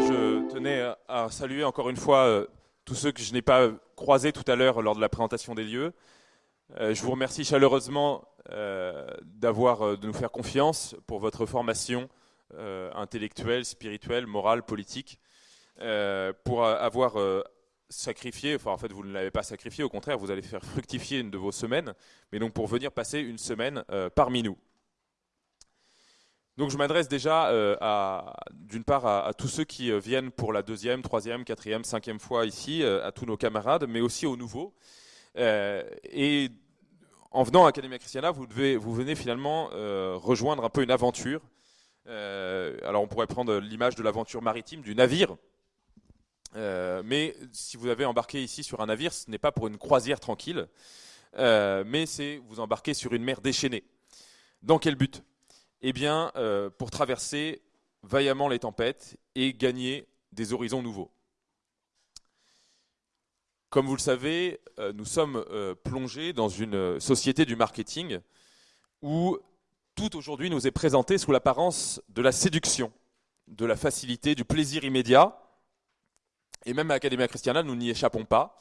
je tenais à saluer encore une fois euh, tous ceux que je n'ai pas croisés tout à l'heure lors de la présentation des lieux. Euh, je vous remercie chaleureusement euh, d'avoir, de nous faire confiance pour votre formation intellectuelle, spirituelle, morale, politique, pour avoir sacrifié, enfin en fait vous ne l'avez pas sacrifié, au contraire vous allez faire fructifier une de vos semaines, mais donc pour venir passer une semaine parmi nous. Donc je m'adresse déjà euh, d'une part à, tous ceux qui euh, viennent pour la deuxième, troisième, quatrième, cinquième fois ici, euh, à tous nos camarades, mais aussi aux nouveaux. et en venant à Academia Christiana, vous, devez, vous venez finalement rejoindre un peu une aventure. alors on pourrait prendre l'image de l'aventure maritime, du navire. mais si vous avez embarqué ici sur un navire, ce n'est pas pour une croisière tranquille, mais c'est vous embarquer sur une mer déchaînée. Dans quel but? Eh bien, euh, pour traverser vaillamment les tempêtes et gagner des horizons nouveaux. Comme vous le savez, euh, nous sommes euh, plongés dans une société du marketing où tout aujourd'hui nous est présenté sous l'apparence de la séduction, de la facilité, du plaisir immédiat. Et même à Academia Christiana, nous n'y échappons pas,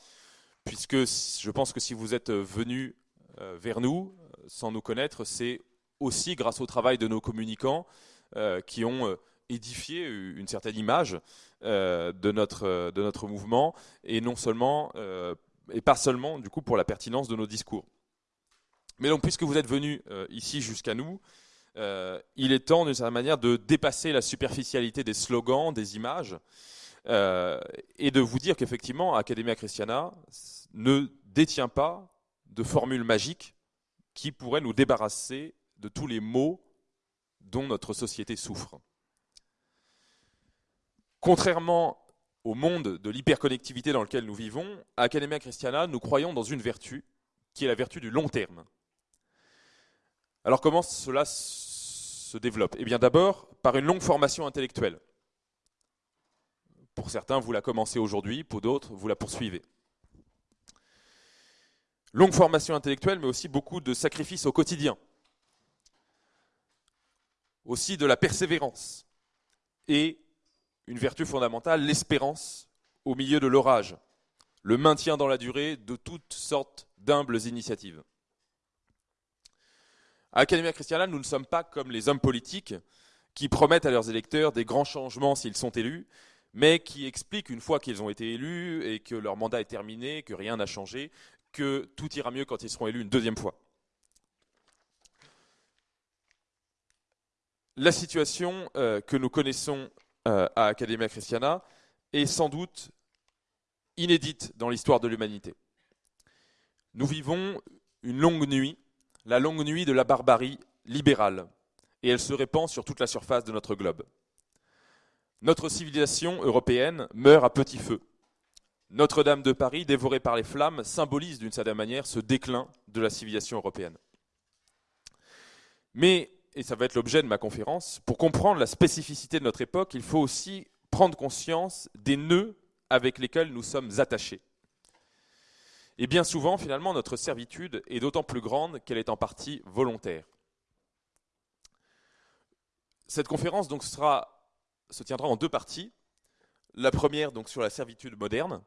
puisque je pense que si vous êtes venus vers nous sans nous connaître, c'est aussi grâce au travail de nos communicants euh, qui ont euh, édifié une certaine image euh, de, notre, de notre mouvement et non seulement et pas seulement du coup pour la pertinence de nos discours. Mais donc puisque vous êtes venus ici jusqu'à nous, il est temps d'une certaine manière de dépasser la superficialité des slogans, des images, et de vous dire qu'effectivement, Academia Christiana ne détient pas de formule magique qui pourrait nous débarrasser de tous les maux dont notre société souffre. Contrairement au monde de l'hyperconnectivité dans lequel nous vivons, à Academia Christiana, nous croyons dans une vertu, qui est la vertu du long terme. Alors comment cela se développe? Eh bien d'abord par une longue formation intellectuelle. Pour certains, vous la commencez aujourd'hui, pour d'autres, vous la poursuivez. Longue formation intellectuelle, mais aussi beaucoup de sacrifices au quotidien aussi de la persévérance et une vertu fondamentale, l'espérance au milieu de l'orage, le maintien dans la durée de toutes sortes d'humbles initiatives. À Academia Christiana, nous ne sommes pas comme les hommes politiques qui promettent à leurs électeurs des grands changements s'ils sont élus, mais qui expliquent une fois qu'ils ont été élus et que leur mandat est terminé, que rien n'a changé, que tout ira mieux quand ils seront élus une deuxième fois. La situation euh, que nous connaissons euh, à Academia Christiana est sans doute inédite dans l'histoire de l'humanité. Nous vivons une longue nuit, la longue nuit de la barbarie libérale, et elle se répand sur toute la surface de notre globe. Notre civilisation européenne meurt à petit feu. Notre-Dame de Paris, dévorée par les flammes, symbolise d'une certaine manière ce déclin de la civilisation européenne. Mais et ça va être l'objet de ma conférence, pour comprendre la spécificité de notre époque, il faut aussi prendre conscience des nœuds avec lesquels nous sommes attachés. Et bien souvent, finalement, notre servitude est d'autant plus grande qu'elle est en partie volontaire. Cette conférence se tiendra en deux parties. La première donc sur la servitude moderne,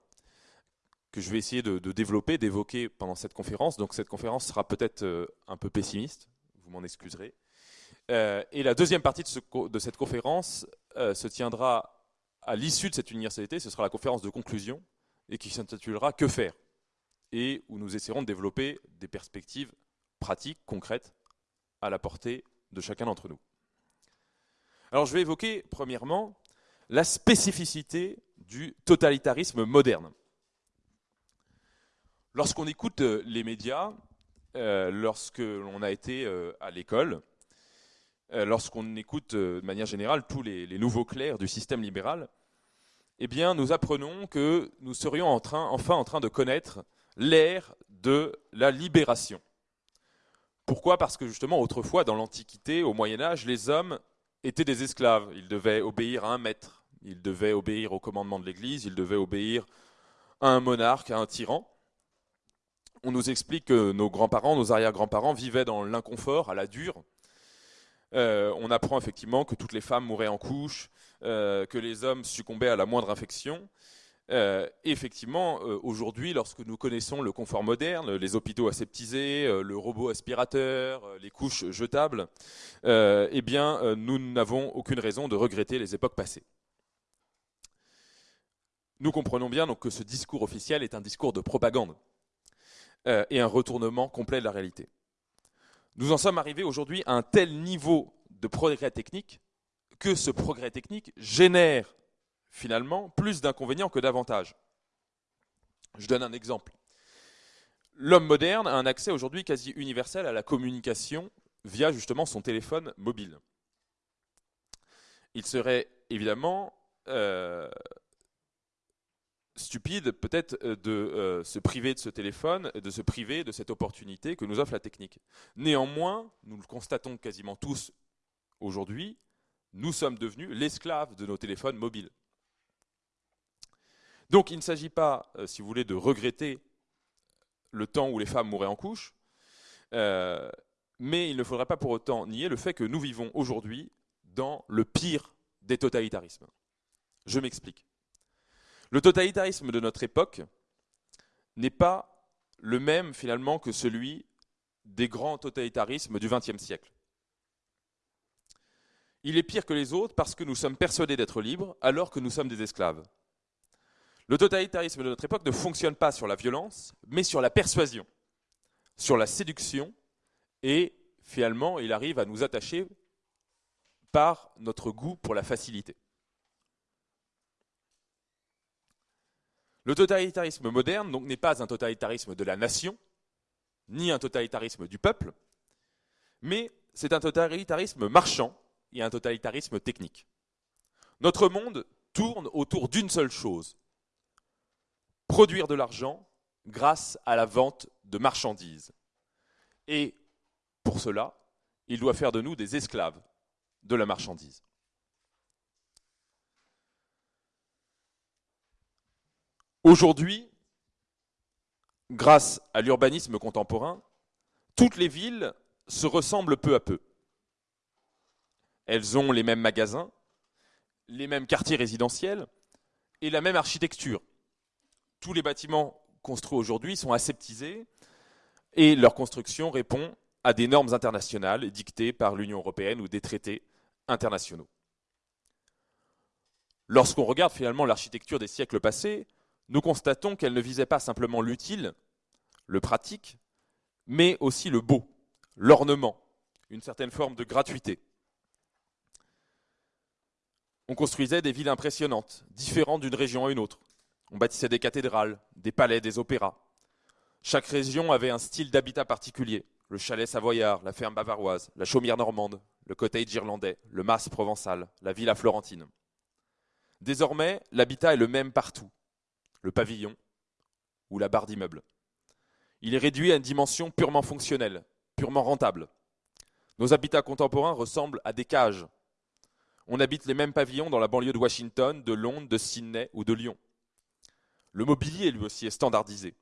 que je vais essayer de, de développer, d'évoquer pendant cette conférence. Donc cette conférence sera peut-être euh, un peu pessimiste, vous m'en excuserez. Euh, et la deuxième partie de, cette conférence euh, se tiendra à l'issue de cette universalité, ce sera la conférence de conclusion, et qui s'intitulera Que faire? Et où nous essaierons de développer des perspectives pratiques, concrètes, à la portée de chacun d'entre nous. Alors je vais évoquer premièrement la spécificité du totalitarisme moderne. Lorsqu'on écoute euh, les médias, lorsque l'on a été à l'école, lorsqu'on écoute euh, de manière générale tous les, nouveaux clercs du système libéral, eh nous apprenons que nous serions enfin en train de connaître l'ère de la libération. Pourquoi? Parce que justement, autrefois, dans l'Antiquité, au Moyen Âge, les hommes étaient des esclaves. Ils devaient obéir à un maître, ils devaient obéir au commandement de l'Église, ils devaient obéir à un monarque, à un tyran. On nous explique que nos grands-parents, nos arrière-grands-parents vivaient dans l'inconfort, à la dure, on apprend effectivement que toutes les femmes mouraient en couche, que les hommes succombaient à la moindre infection. effectivement, aujourd'hui, lorsque nous connaissons le confort moderne, les hôpitaux aseptisés, le robot aspirateur, les couches jetables, eh bien, nous n'avons aucune raison de regretter les époques passées. Nous comprenons bien que ce discours officiel est un discours de propagande euh, et un retournement complet de la réalité. Nous en sommes arrivés aujourd'hui à un tel niveau de progrès technique que ce progrès technique génère finalement plus d'inconvénients que d'avantages. Je donne un exemple. L'homme moderne a un accès aujourd'hui quasi universel à la communication via justement son téléphone mobile. Il serait évidemment euh, stupide peut-être euh, de euh, se priver de ce téléphone, de se priver de cette opportunité que nous offre la technique. Néanmoins, nous le constatons quasiment tous aujourd'hui, nous sommes devenus l'esclave de nos téléphones mobiles. Donc il ne s'agit pas, euh, si vous voulez, de regretter le temps où les femmes mouraient en couche, mais il ne faudrait pas pour autant nier le fait que nous vivons aujourd'hui dans le pire des totalitarismes. Je m'explique. Le totalitarisme de notre époque n'est pas le même finalement que celui des grands totalitarismes du XXe siècle. Il est pire que les autres parce que nous sommes persuadés d'être libres alors que nous sommes des esclaves. Le totalitarisme de notre époque ne fonctionne pas sur la violence, mais sur la persuasion, sur la séduction, et finalement il arrive à nous attacher par notre goût pour la facilité. Le totalitarisme moderne n'est pas un totalitarisme de la nation, ni un totalitarisme du peuple, mais c'est un totalitarisme marchand et un totalitarisme technique. Notre monde tourne autour d'une seule chose, produire de l'argent grâce à la vente de marchandises. Et pour cela, il doit faire de nous des esclaves de la marchandise. Aujourd'hui, grâce à l'urbanisme contemporain, toutes les villes se ressemblent peu à peu. Elles ont les mêmes magasins, les mêmes quartiers résidentiels et la même architecture. Tous les bâtiments construits aujourd'hui sont aseptisés et leur construction répond à des normes internationales dictées par l'Union européenne ou des traités internationaux. Lorsqu'on regarde finalement l'architecture des siècles passés, nous constatons qu'elle ne visait pas simplement l'utile, le pratique, mais aussi le beau, l'ornement, une certaine forme de gratuité. On construisait des villes impressionnantes, différentes d'une région à une autre. On bâtissait des cathédrales, des palais, des opéras. Chaque région avait un style d'habitat particulier. Le chalet savoyard, la ferme bavaroise, la chaumière normande, le cottage irlandais, le mas provençal, la villa florentine. Désormais, l'habitat est le même partout, le pavillon ou la barre d'immeuble. Il est réduit à une dimension purement fonctionnelle, purement rentable. Nos habitats contemporains ressemblent à des cages. On habite les mêmes pavillons dans la banlieue de Washington, de Londres, de Sydney ou de Lyon. Le mobilier, lui aussi, est standardisé.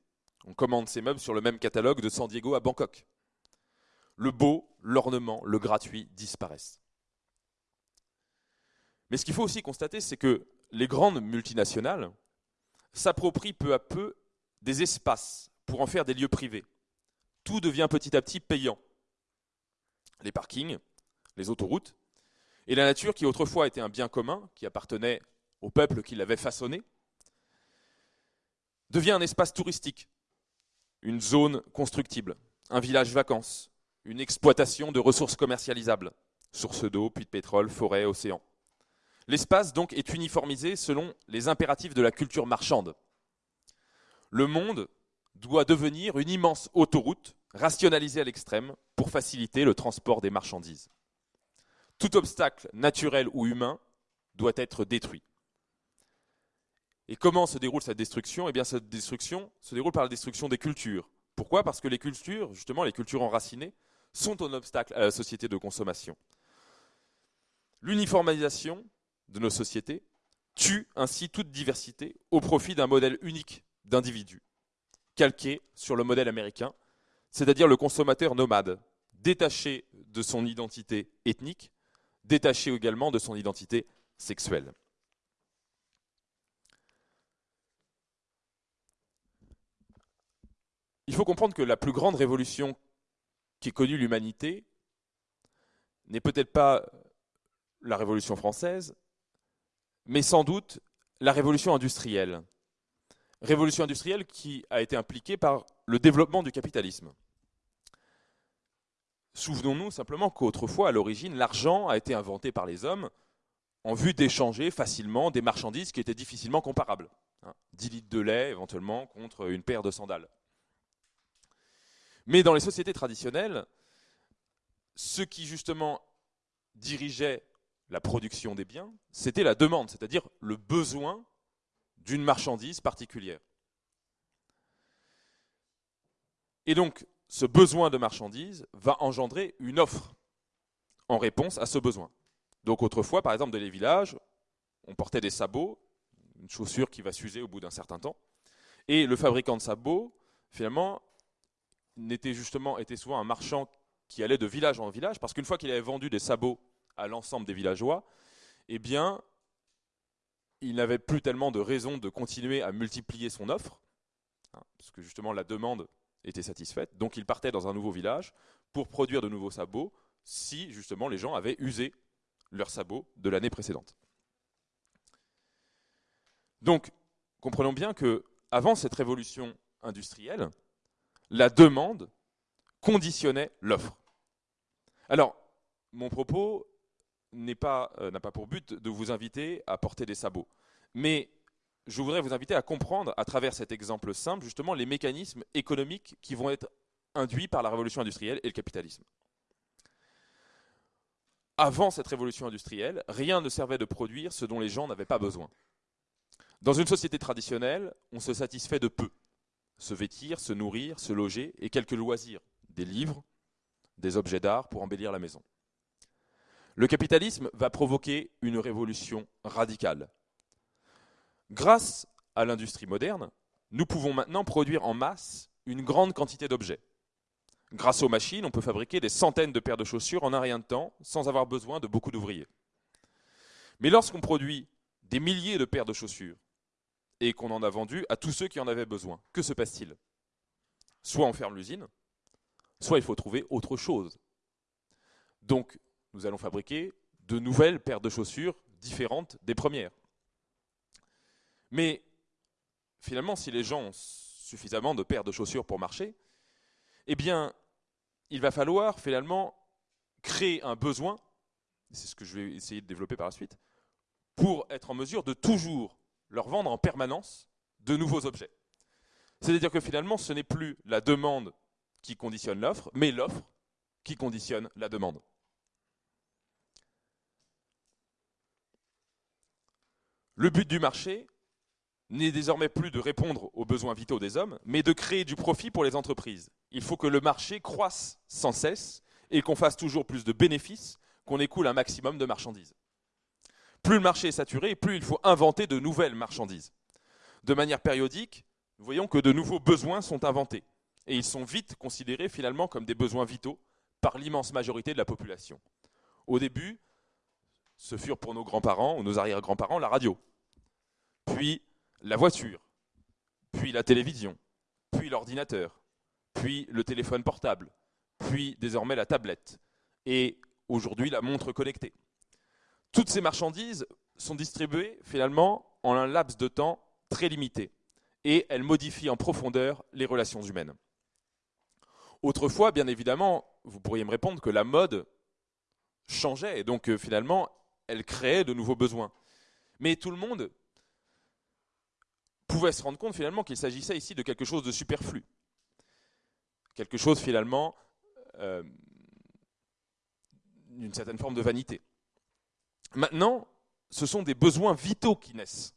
On commande ses meubles sur le même catalogue de San Diego à Bangkok. Le beau, l'ornement, le gratuit disparaissent. Mais ce qu'il faut aussi constater, c'est que les grandes multinationales s'approprie peu à peu des espaces pour en faire des lieux privés. Tout devient petit à petit payant. Les parkings, les autoroutes, et la nature qui autrefois était un bien commun, qui appartenait au peuple qui l'avait façonné, devient un espace touristique, une zone constructible, un village vacances, une exploitation de ressources commercialisables, sources d'eau, puits de pétrole, forêts, océans. L'espace donc est uniformisé selon les impératifs de la culture marchande. Le monde doit devenir une immense autoroute rationalisée à l'extrême pour faciliter le transport des marchandises. Tout obstacle naturel ou humain doit être détruit. Et comment se déroule cette destruction? Eh bien, cette destruction se déroule par la destruction des cultures. Pourquoi? Parce que les cultures, justement, les cultures enracinées, sont un obstacle à la société de consommation. L'uniformisation de nos sociétés tue ainsi toute diversité au profit d'un modèle unique d'individu, calqué sur le modèle américain, c'est-à-dire le consommateur nomade, détaché de son identité ethnique, détaché également de son identité sexuelle. Il faut comprendre que la plus grande révolution qui ait connue l'humanité n'est peut-être pas la Révolution française, mais sans doute la révolution industrielle. Révolution industrielle qui a été impliquée par le développement du capitalisme. Souvenons-nous simplement qu'autrefois, à l'origine, l'argent a été inventé par les hommes en vue d'échanger facilement des marchandises qui étaient difficilement comparables. 10 hein. litres de lait éventuellement contre une paire de sandales. Mais dans les sociétés traditionnelles, ce qui justement dirigeait la production des biens, c'était la demande, c'est-à-dire le besoin d'une marchandise particulière. Et donc, ce besoin de marchandise va engendrer une offre en réponse à ce besoin. Donc autrefois, par exemple, dans les villages, on portait des sabots, une chaussure qui va s'user au bout d'un certain temps, et le fabricant de sabots, finalement, n'était justement était souvent un marchand qui allait de village en village, parce qu'une fois qu'il avait vendu des sabots à l'ensemble des villageois, eh bien, il n'avait plus tellement de raison de continuer à multiplier son offre, hein, parce que justement la demande était satisfaite. Donc il partait dans un nouveau village pour produire de nouveaux sabots, si justement les gens avaient usé leurs sabots de l'année précédente. Donc, comprenons bien que avant cette révolution industrielle, la demande conditionnait l'offre. Alors, mon propos n'a pas, euh, pas pour but de vous inviter à porter des sabots, mais je voudrais vous inviter à comprendre, à travers cet exemple simple, justement les mécanismes économiques qui vont être induits par la révolution industrielle et le capitalisme. Avant cette révolution industrielle, rien ne servait de produire ce dont les gens n'avaient pas besoin. Dans une société traditionnelle, on se satisfait de peu se vêtir, se nourrir, se loger et quelques loisirs, des livres, des objets d'art pour embellir la maison. Le capitalisme va provoquer une révolution radicale. Grâce à l'industrie moderne, nous pouvons maintenant produire en masse une grande quantité d'objets. Grâce aux machines, on peut fabriquer des centaines de paires de chaussures en un rien de temps sans avoir besoin de beaucoup d'ouvriers. Mais lorsqu'on produit des milliers de paires de chaussures et qu'on en a vendu à tous ceux qui en avaient besoin. Que se passe-t-il? Soit on ferme l'usine, soit il faut trouver autre chose. Donc, nous allons fabriquer de nouvelles paires de chaussures différentes des premières. Mais finalement, si les gens ont suffisamment de paires de chaussures pour marcher, eh bien, il va falloir finalement créer un besoin, c'est ce que je vais essayer de développer par la suite, pour être en mesure de toujours leur vendre en permanence de nouveaux objets. C'est-à-dire que finalement, ce n'est plus la demande qui conditionne l'offre, mais l'offre qui conditionne la demande. Le but du marché n'est désormais plus de répondre aux besoins vitaux des hommes, mais de créer du profit pour les entreprises. Il faut que le marché croisse sans cesse et qu'on fasse toujours plus de bénéfices, qu'on écoule un maximum de marchandises. Plus le marché est saturé, plus il faut inventer de nouvelles marchandises. De manière périodique, nous voyons que de nouveaux besoins sont inventés. Et ils sont vite considérés finalement comme des besoins vitaux par l'immense majorité de la population. Au début, ce furent pour nos grands-parents ou nos arrière-grands-parents la radio, puis la voiture, puis la télévision, puis l'ordinateur, puis le téléphone portable, puis désormais la tablette, et aujourd'hui la montre connectée. Toutes ces marchandises sont distribuées finalement en un laps de temps très limité et elles modifient en profondeur les relations humaines. Autrefois, bien évidemment, vous pourriez me répondre que la mode changeait et donc euh, finalement elle créait de nouveaux besoins. Mais tout le monde pouvait se rendre compte finalement qu'il s'agissait ici de quelque chose de superflu. Quelque chose finalement euh, d'une certaine forme de vanité. Maintenant, ce sont des besoins vitaux qui naissent.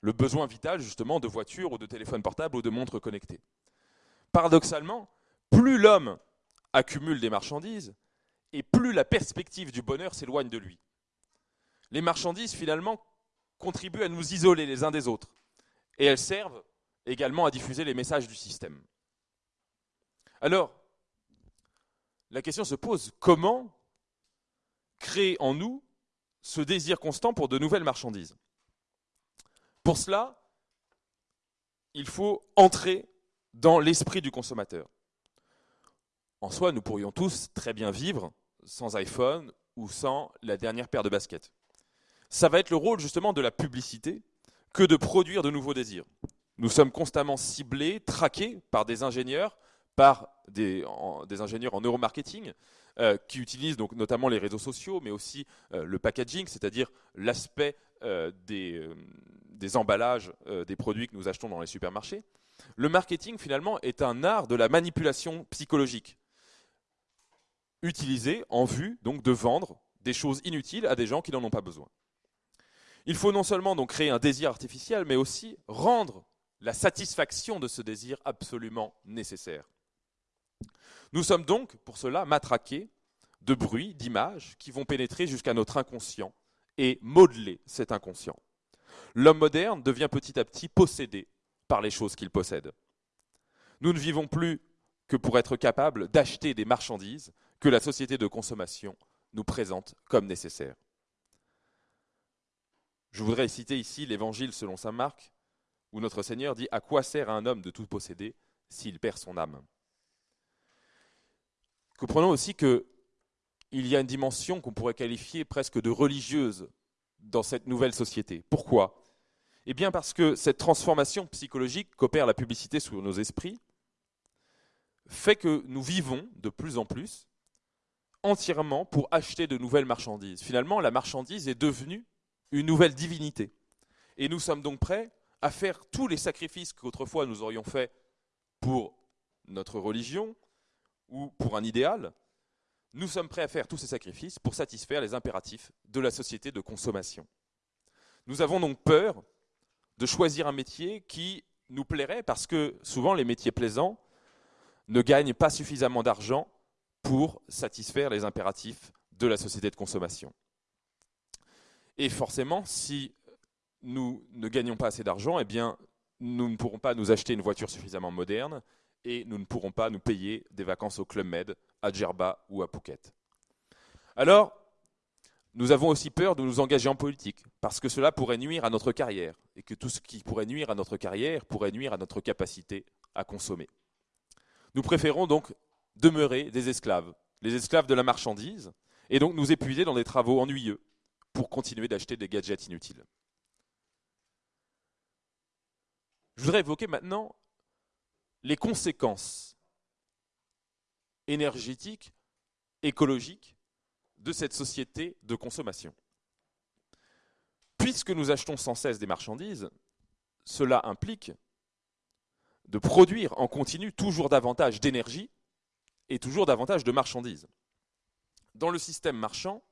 Le besoin vital, justement, de voiture ou de téléphone portable ou de montre connectée. Paradoxalement, plus l'homme accumule des marchandises, et plus la perspective du bonheur s'éloigne de lui. Les marchandises, finalement, contribuent à nous isoler les uns des autres, et elles servent également à diffuser les messages du système. Alors, la question se pose, comment créer en nous ce désir constant pour de nouvelles marchandises? Pour cela, il faut entrer dans l'esprit du consommateur. En soi, nous pourrions tous très bien vivre sans iPhone ou sans la dernière paire de baskets. Ça va être le rôle justement de la publicité que de produire de nouveaux désirs. Nous sommes constamment ciblés, traqués par des ingénieurs, par des, ingénieurs en neuromarketing, euh, qui utilisent donc notamment les réseaux sociaux, mais aussi euh, le packaging, c'est-à-dire l'aspect euh, des, emballages des produits que nous achetons dans les supermarchés. Le marketing, finalement, est un art de la manipulation psychologique, utilisé en vue donc de vendre des choses inutiles à des gens qui n'en ont pas besoin. Il faut non seulement donc créer un désir artificiel, mais aussi rendre la satisfaction de ce désir absolument nécessaire. Nous sommes donc, pour cela, matraqués de bruits, d'images qui vont pénétrer jusqu'à notre inconscient et modeler cet inconscient. L'homme moderne devient petit à petit possédé par les choses qu'il possède. Nous ne vivons plus que pour être capables d'acheter des marchandises que la société de consommation nous présente comme nécessaires. Je voudrais citer ici l'évangile selon saint Marc, où notre Seigneur dit À quoi sert un homme de tout posséder s'il perd son âme? Comprenons aussi qu'il y a une dimension qu'on pourrait qualifier presque de religieuse dans cette nouvelle société. Pourquoi? Eh bien parce que cette transformation psychologique qu'opère la publicité sur nos esprits fait que nous vivons de plus en plus entièrement pour acheter de nouvelles marchandises. Finalement, la marchandise est devenue une nouvelle divinité. Et nous sommes donc prêts à faire tous les sacrifices qu'autrefois nous aurions faits pour notre religion ou pour un idéal. Nous sommes prêts à faire tous ces sacrifices pour satisfaire les impératifs de la société de consommation. Nous avons donc peur de choisir un métier qui nous plairait parce que souvent les métiers plaisants ne gagnent pas suffisamment d'argent pour satisfaire les impératifs de la société de consommation. Et forcément, si nous ne gagnons pas assez d'argent, eh bien, nous ne pourrons pas nous acheter une voiture suffisamment moderne et nous ne pourrons pas nous payer des vacances au Club Med, à Djerba ou à Phuket. Alors, nous avons aussi peur de nous engager en politique, parce que cela pourrait nuire à notre carrière, et que tout ce qui pourrait nuire à notre carrière pourrait nuire à notre capacité à consommer. Nous préférons donc demeurer des esclaves, les esclaves de la marchandise, et donc nous épuiser dans des travaux ennuyeux, pour continuer d'acheter des gadgets inutiles. Je voudrais évoquer maintenant les conséquences énergétiques, écologiques de cette société de consommation. Puisque nous achetons sans cesse des marchandises, cela implique de produire en continu toujours davantage d'énergie et toujours davantage de marchandises. Dans le système marchand,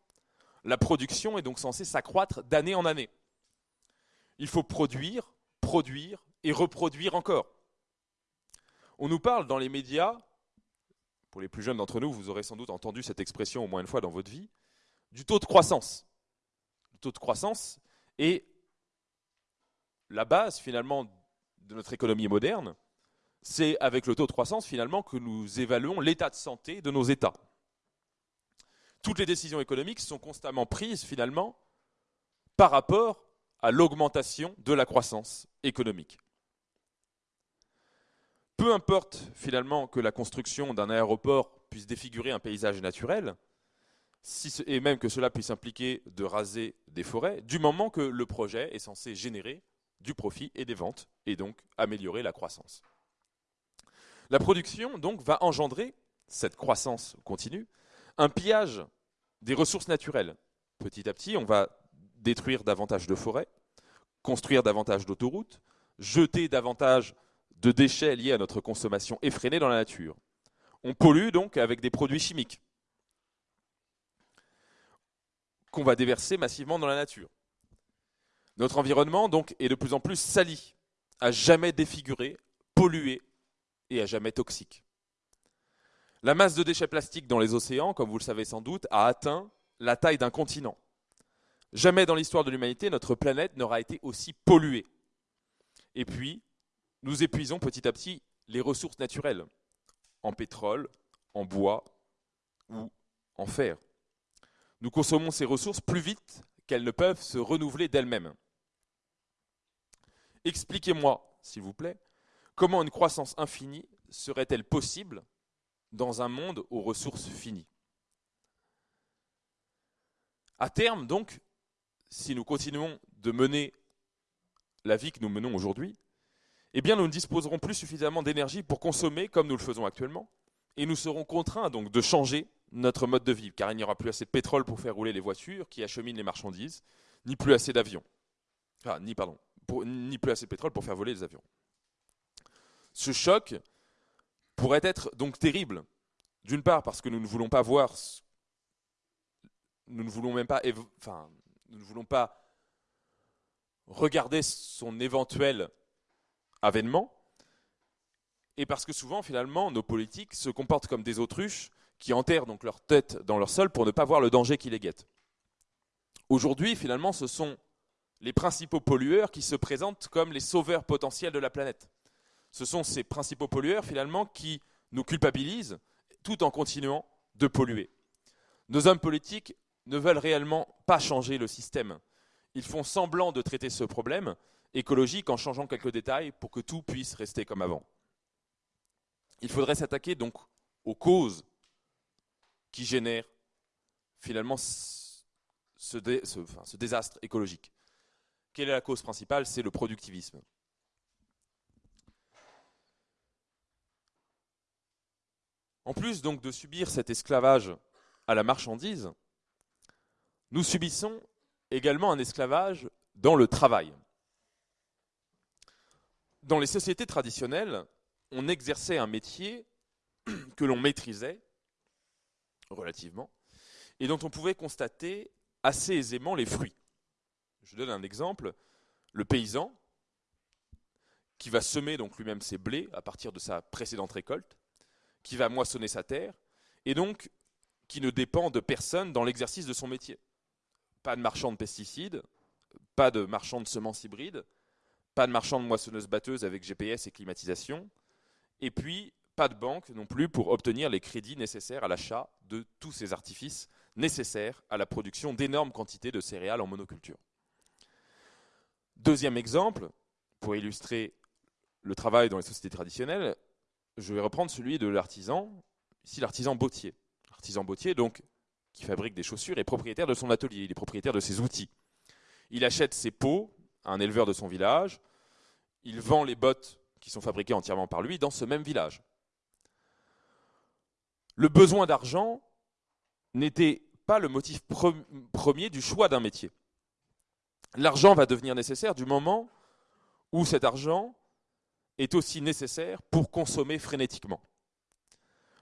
la production est donc censée s'accroître d'année en année. Il faut produire, produire et reproduire encore. On nous parle dans les médias, pour les plus jeunes d'entre nous, vous aurez sans doute entendu cette expression au moins une fois dans votre vie, du taux de croissance. Le taux de croissance est la base finalement de notre économie moderne. C'est avec le taux de croissance finalement que nous évaluons l'état de santé de nos États toutes les décisions économiques sont constamment prises finalement par rapport à l'augmentation de la croissance économique. Peu importe finalement que la construction d'un aéroport puisse défigurer un paysage naturel, et même que cela puisse impliquer de raser des forêts, du moment que le projet est censé générer du profit et des ventes, et donc améliorer la croissance. La production donc va engendrer cette croissance continue, un pillage des ressources naturelles. Petit à petit, on va détruire davantage de forêts, construire davantage d'autoroutes, jeter davantage de déchets liés à notre consommation effrénée dans la nature. On pollue donc avec des produits chimiques qu'on va déverser massivement dans la nature. Notre environnement donc est de plus en plus sali, à jamais défiguré, pollué et à jamais toxique. La masse de déchets plastiques dans les océans, comme vous le savez sans doute, a atteint la taille d'un continent. Jamais dans l'histoire de l'humanité, notre planète n'aura été aussi polluée. Et puis, nous épuisons petit à petit les ressources naturelles, en pétrole, en bois, ou en faire. Nous consommons ces ressources plus vite qu'elles ne peuvent se renouveler d'elles-mêmes. Expliquez-moi, s'il vous plaît, comment une croissance infinie serait-elle possible dans un monde aux ressources finies À terme, donc, si nous continuons de mener la vie que nous menons aujourd'hui, eh bien nous ne disposerons plus suffisamment d'énergie pour consommer comme nous le faisons actuellement, et nous serons contraints donc de changer notre mode de vie, car il n'y aura plus assez de pétrole pour faire rouler les voitures qui acheminent les marchandises, ni plus assez d'avions. ni, pardon, ni plus assez de pétrole pour faire voler les avions. Ce choc pourrait être donc terrible. D'une part parce que nous ne voulons pas voir, nous ne voulons même pas, enfin, nous ne voulons pas regarder son éventuel avènement, et parce que souvent, finalement, nos politiques se comportent comme des autruches qui enterrent donc leur tête dans leur sol pour ne pas voir le danger qui les guette. Aujourd'hui, finalement, ce sont les principaux pollueurs qui se présentent comme les sauveurs potentiels de la planète. Ce sont ces principaux pollueurs, finalement, qui nous culpabilisent tout en continuant de polluer. Nos hommes politiques ne veulent réellement pas changer le système. Ils font semblant de traiter ce problème écologique en changeant quelques détails pour que tout puisse rester comme avant. Il faudrait s'attaquer donc aux causes qui génèrent finalement ce, désastre écologique. Quelle est la cause principale? C'est le productivisme. En plus donc de subir cet esclavage à la marchandise, nous subissons également un esclavage dans le travail. Dans les sociétés traditionnelles, on exerçait un métier que l'on maîtrisait relativement et dont on pouvait constater assez aisément les fruits. Je donne un exemple. Le paysan, qui va semer donc lui-même ses blés à partir de sa précédente récolte, qui va moissonner sa terre, et donc qui ne dépend de personne dans l'exercice de son métier. Pas de marchand de pesticides, pas de marchand de semences hybrides, pas de marchand de moissonneuses-batteuses avec GPS et climatisation, et puis pas de banque non plus pour obtenir les crédits nécessaires à l'achat de tous ces artifices nécessaires à la production d'énormes quantités de céréales en monoculture. Deuxième exemple, pour illustrer le travail dans les sociétés traditionnelles, je vais reprendre celui de l'artisan, ici l'artisan bottier. L'artisan bottier, donc, qui fabrique des chaussures, est propriétaire de son atelier, il est propriétaire de ses outils. Il achète ses peaux à un éleveur de son village, il vend les bottes qui sont fabriquées entièrement par lui dans ce même village. Le besoin d'argent n'était pas le motif premier du choix d'un métier. L'argent va devenir nécessaire du moment où cet argent est aussi nécessaire pour consommer frénétiquement.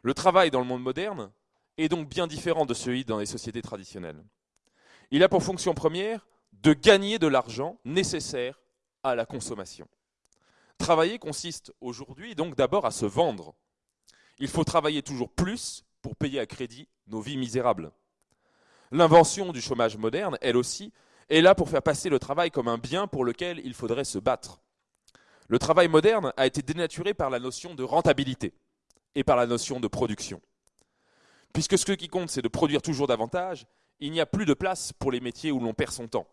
Le travail dans le monde moderne est donc bien différent de celui dans les sociétés traditionnelles. Il a pour fonction première de gagner de l'argent nécessaire à la consommation. Travailler consiste aujourd'hui donc d'abord à se vendre. Il faut travailler toujours plus pour payer à crédit nos vies misérables. L'invention du chômage moderne, elle aussi, est là pour faire passer le travail comme un bien pour lequel il faudrait se battre. Le travail moderne a été dénaturé par la notion de rentabilité et par la notion de production. Puisque ce qui compte, c'est de produire toujours davantage, il n'y a plus de place pour les métiers où l'on perd son temps.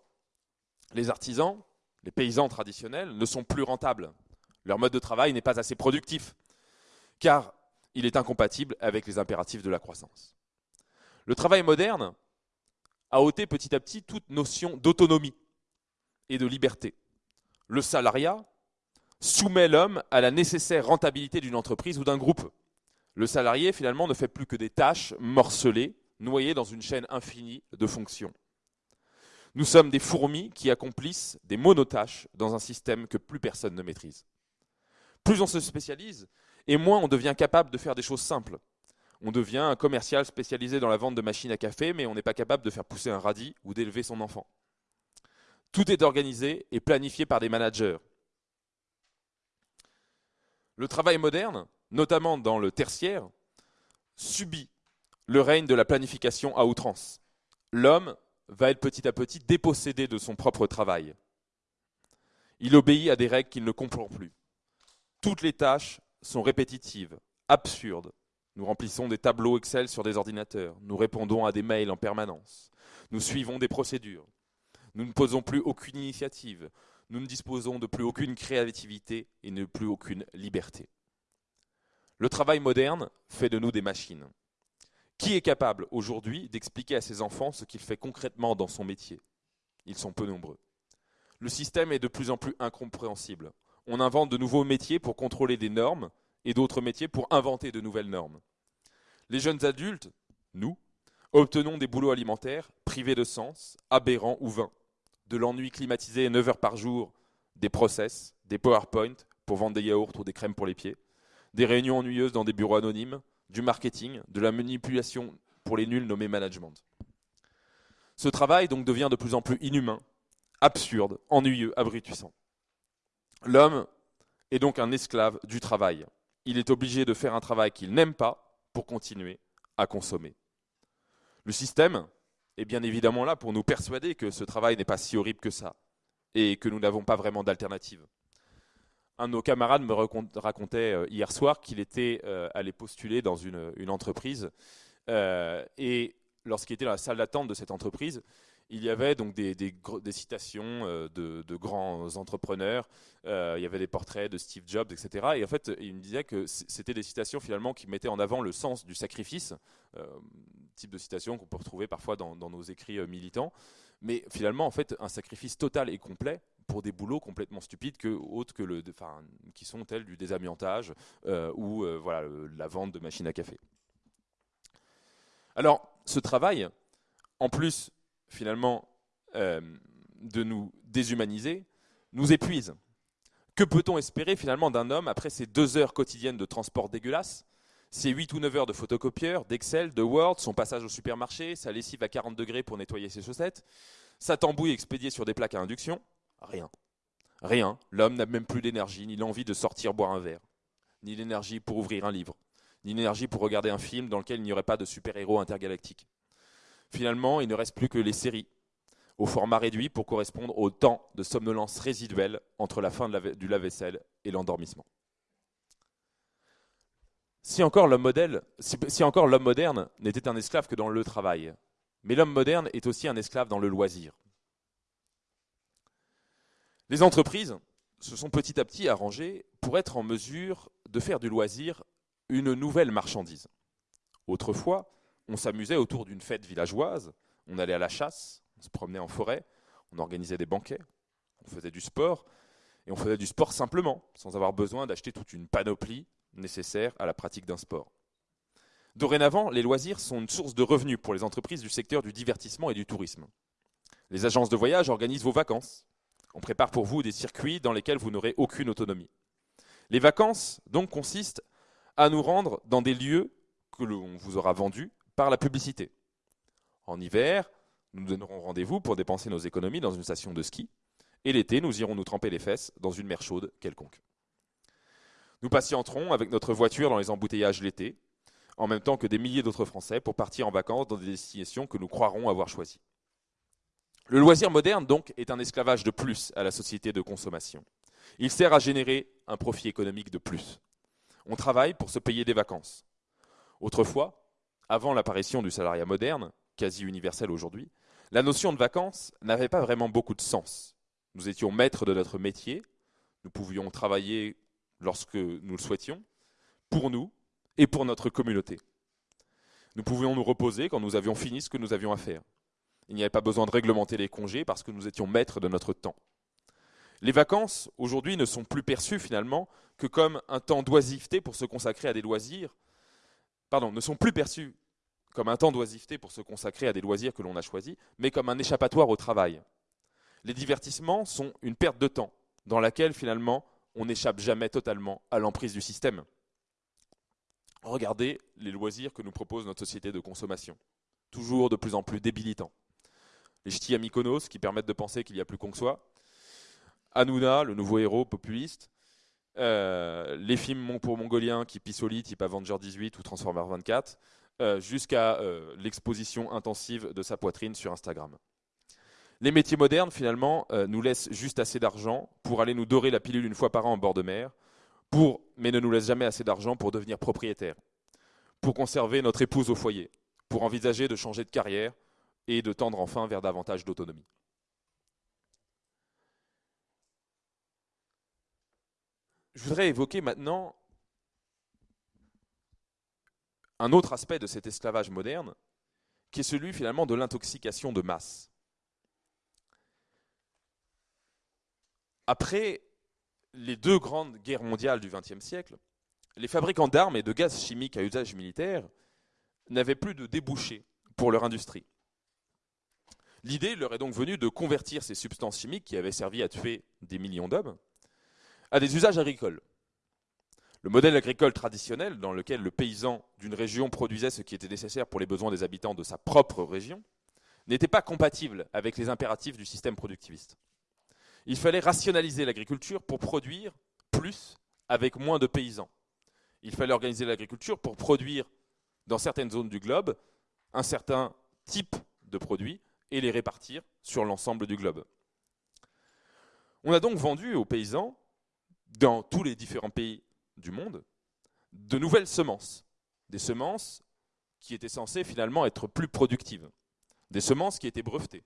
Les artisans, les paysans traditionnels ne sont plus rentables. Leur mode de travail n'est pas assez productif, car il est incompatible avec les impératifs de la croissance. Le travail moderne a ôté petit à petit toute notion d'autonomie et de liberté. Le salariat soumet l'homme à la nécessaire rentabilité d'une entreprise ou d'un groupe. Le salarié, finalement, ne fait plus que des tâches morcelées, noyées dans une chaîne infinie de fonctions. Nous sommes des fourmis qui accomplissent des monotâches dans un système que plus personne ne maîtrise. Plus on se spécialise, et moins on devient capable de faire des choses simples. On devient un commercial spécialisé dans la vente de machines à café, mais on n'est pas capable de faire pousser un radis ou d'élever son enfant. Tout est organisé et planifié par des managers le travail moderne, notamment dans le tertiaire, subit le règne de la planification à outrance. L'homme va être petit à petit dépossédé de son propre travail. Il obéit à des règles qu'il ne comprend plus. Toutes les tâches sont répétitives, absurdes, Nous remplissons des tableaux Excel sur des ordinateurs. Nous répondons à des mails en permanence. Nous suivons des procédures. Nous ne posons plus aucune initiative. Nous ne disposons de plus aucune créativité et de plus aucune liberté. Le travail moderne fait de nous des machines. Qui est capable aujourd'hui d'expliquer à ses enfants ce qu'il fait concrètement dans son métier? Ils sont peu nombreux. Le système est de plus en plus incompréhensible. On invente de nouveaux métiers pour contrôler des normes et d'autres métiers pour inventer de nouvelles normes. Les jeunes adultes, nous, obtenons des boulots alimentaires privés de sens, aberrants ou vains. De l'ennui climatisé 9 heures par jour, des process, des PowerPoint pour vendre des yaourts ou des crèmes pour les pieds, des réunions ennuyeuses dans des bureaux anonymes, du marketing, de la manipulation pour les nuls nommés management. Ce travail donc devient de plus en plus inhumain, absurde, ennuyeux, abrutissant. L'homme est donc un esclave du travail. Il est obligé de faire un travail qu'il n'aime pas pour continuer à consommer. Le système est bien évidemment là pour nous persuader que ce travail n'est pas si horrible que ça et que nous n'avons pas vraiment d'alternative. Un de nos camarades me racontait euh, hier soir qu'il était euh, allé postuler dans une, entreprise euh, et lorsqu'il était dans la salle d'attente de cette entreprise, il y avait donc des, citations de, grands entrepreneurs, il y avait des portraits de Steve Jobs, etc. Et en fait, il me disait que c'était des citations finalement qui mettaient en avant le sens du sacrifice, type de citation qu'on peut retrouver parfois dans, nos écrits militants. Mais finalement, en fait, un sacrifice total et complet pour des boulots complètement stupides que autres que le, qui sont tels du désamiantage ou voilà la vente de machines à café. Alors, ce travail, en plus finalement euh, de nous déshumaniser, nous épuise. Que peut-on espérer finalement d'un homme après ces deux heures quotidiennes de transport dégueulasse, ces 8 ou 9 heures de photocopieur, d'Excel, de Word, son passage au supermarché, sa lessive à 40 degrés pour nettoyer ses chaussettes, sa tambouille expédiée sur des plaques à induction Rien. Rien. L'homme n'a même plus d'énergie, ni l'envie de sortir boire un verre, ni l'énergie pour ouvrir un livre, ni l'énergie pour regarder un film dans lequel il n'y aurait pas de super-héros intergalactiques. Finalement, il ne reste plus que les séries, au format réduit pour correspondre au temps de somnolence résiduelle entre la fin du lave-vaisselle et l'endormissement. Si encore l'homme moderne n'était un esclave que dans le travail, mais l'homme moderne est aussi un esclave dans le loisir. Les entreprises se sont petit à petit arrangées pour être en mesure de faire du loisir une nouvelle marchandise. Autrefois, on s'amusait autour d'une fête villageoise, on allait à la chasse, on se promenait en forêt, on organisait des banquets, on faisait du sport, et on faisait du sport simplement, sans avoir besoin d'acheter toute une panoplie nécessaire à la pratique d'un sport. Dorénavant, les loisirs sont une source de revenus pour les entreprises du secteur du divertissement et du tourisme. Les agences de voyage organisent vos vacances. On prépare pour vous des circuits dans lesquels vous n'aurez aucune autonomie. Les vacances, donc, consistent à nous rendre dans des lieux que l'on vous aura vendus par la publicité. En hiver, nous donnerons rendez-vous pour dépenser nos économies dans une station de ski, et l'été, nous irons nous tremper les fesses dans une mer chaude quelconque. Nous patienterons avec notre voiture dans les embouteillages l'été, en même temps que des milliers d'autres Français pour partir en vacances dans des destinations que nous croirons avoir choisies. Le loisir moderne, donc, est un esclavage de plus à la société de consommation. Il sert à générer un profit économique de plus. On travaille pour se payer des vacances. Autrefois, avant l'apparition du salariat moderne, quasi universel aujourd'hui, la notion de vacances n'avait pas vraiment beaucoup de sens. Nous étions maîtres de notre métier, nous pouvions travailler lorsque nous le souhaitions, pour nous et pour notre communauté. Nous pouvions nous reposer quand nous avions fini ce que nous avions à faire. Il n'y avait pas besoin de réglementer les congés parce que nous étions maîtres de notre temps. Les vacances, aujourd'hui, ne sont plus perçues finalement que comme un temps d'oisiveté pour se consacrer à des loisirs pardon, ne sont plus perçus comme un temps d'oisiveté pour se consacrer à des loisirs que l'on a choisis, mais comme un échappatoire au travail. Les divertissements sont une perte de temps, dans laquelle finalement on n'échappe jamais totalement à l'emprise du système. Regardez les loisirs que nous propose notre société de consommation, toujours de plus en plus débilitants. Les ch'tis à qui permettent de penser qu'il n'y a plus qu'on que soi, Hanouna, le nouveau héros populiste, euh, les films pour mongoliens qui pissent au lit, type Avenger 18 ou Transformer 24, euh, jusqu'à euh, l'exposition intensive de sa poitrine sur Instagram. Les métiers modernes, finalement, nous laissent juste assez d'argent pour aller nous dorer la pilule une fois par an en bord de mer, mais ne nous laissent jamais assez d'argent pour devenir propriétaire, pour conserver notre épouse au foyer, pour envisager de changer de carrière et de tendre enfin vers davantage d'autonomie. Je voudrais évoquer maintenant un autre aspect de cet esclavage moderne, qui est celui finalement de l'intoxication de masse. Après les deux grandes guerres mondiales du XXe siècle, les fabricants d'armes et de gaz chimiques à usage militaire n'avaient plus de débouchés pour leur industrie. L'idée leur est donc venue de convertir ces substances chimiques qui avaient servi à tuer des millions d'hommes à des usages agricoles. Le modèle agricole traditionnel, dans lequel le paysan d'une région produisait ce qui était nécessaire pour les besoins des habitants de sa propre région, n'était pas compatible avec les impératifs du système productiviste. Il fallait rationaliser l'agriculture pour produire plus avec moins de paysans. Il fallait organiser l'agriculture pour produire dans certaines zones du globe un certain type de produits et les répartir sur l'ensemble du globe. On a donc vendu aux paysans, dans tous les différents pays du monde, de nouvelles semences. Des semences qui étaient censées finalement être plus productives. Des semences qui étaient brevetées.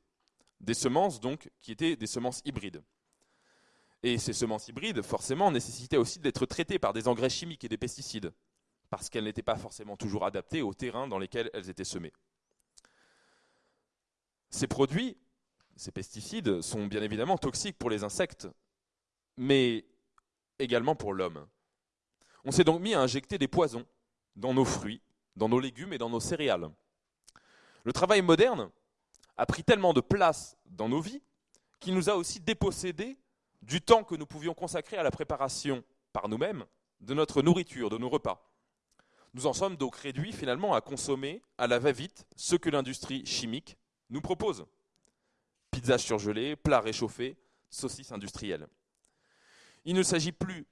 Des semences donc qui étaient des semences hybrides. Et ces semences hybrides, forcément, nécessitaient aussi d'être traitées par des engrais chimiques et des pesticides, parce qu'elles n'étaient pas forcément toujours adaptées au terrain dans lesquels elles étaient semées. Ces produits, ces pesticides, sont bien évidemment toxiques pour les insectes, mais également pour l'homme. On s'est donc mis à injecter des poisons dans nos fruits, dans nos légumes et dans nos céréales. Le travail moderne a pris tellement de place dans nos vies qu'il nous a aussi dépossédés du temps que nous pouvions consacrer à la préparation par nous-mêmes de notre nourriture, de nos repas. Nous en sommes donc réduits finalement à consommer à la va-vite ce que l'industrie chimique nous propose. Pizza surgelée, plats réchauffés, saucisses industrielles. Il ne s'agit plus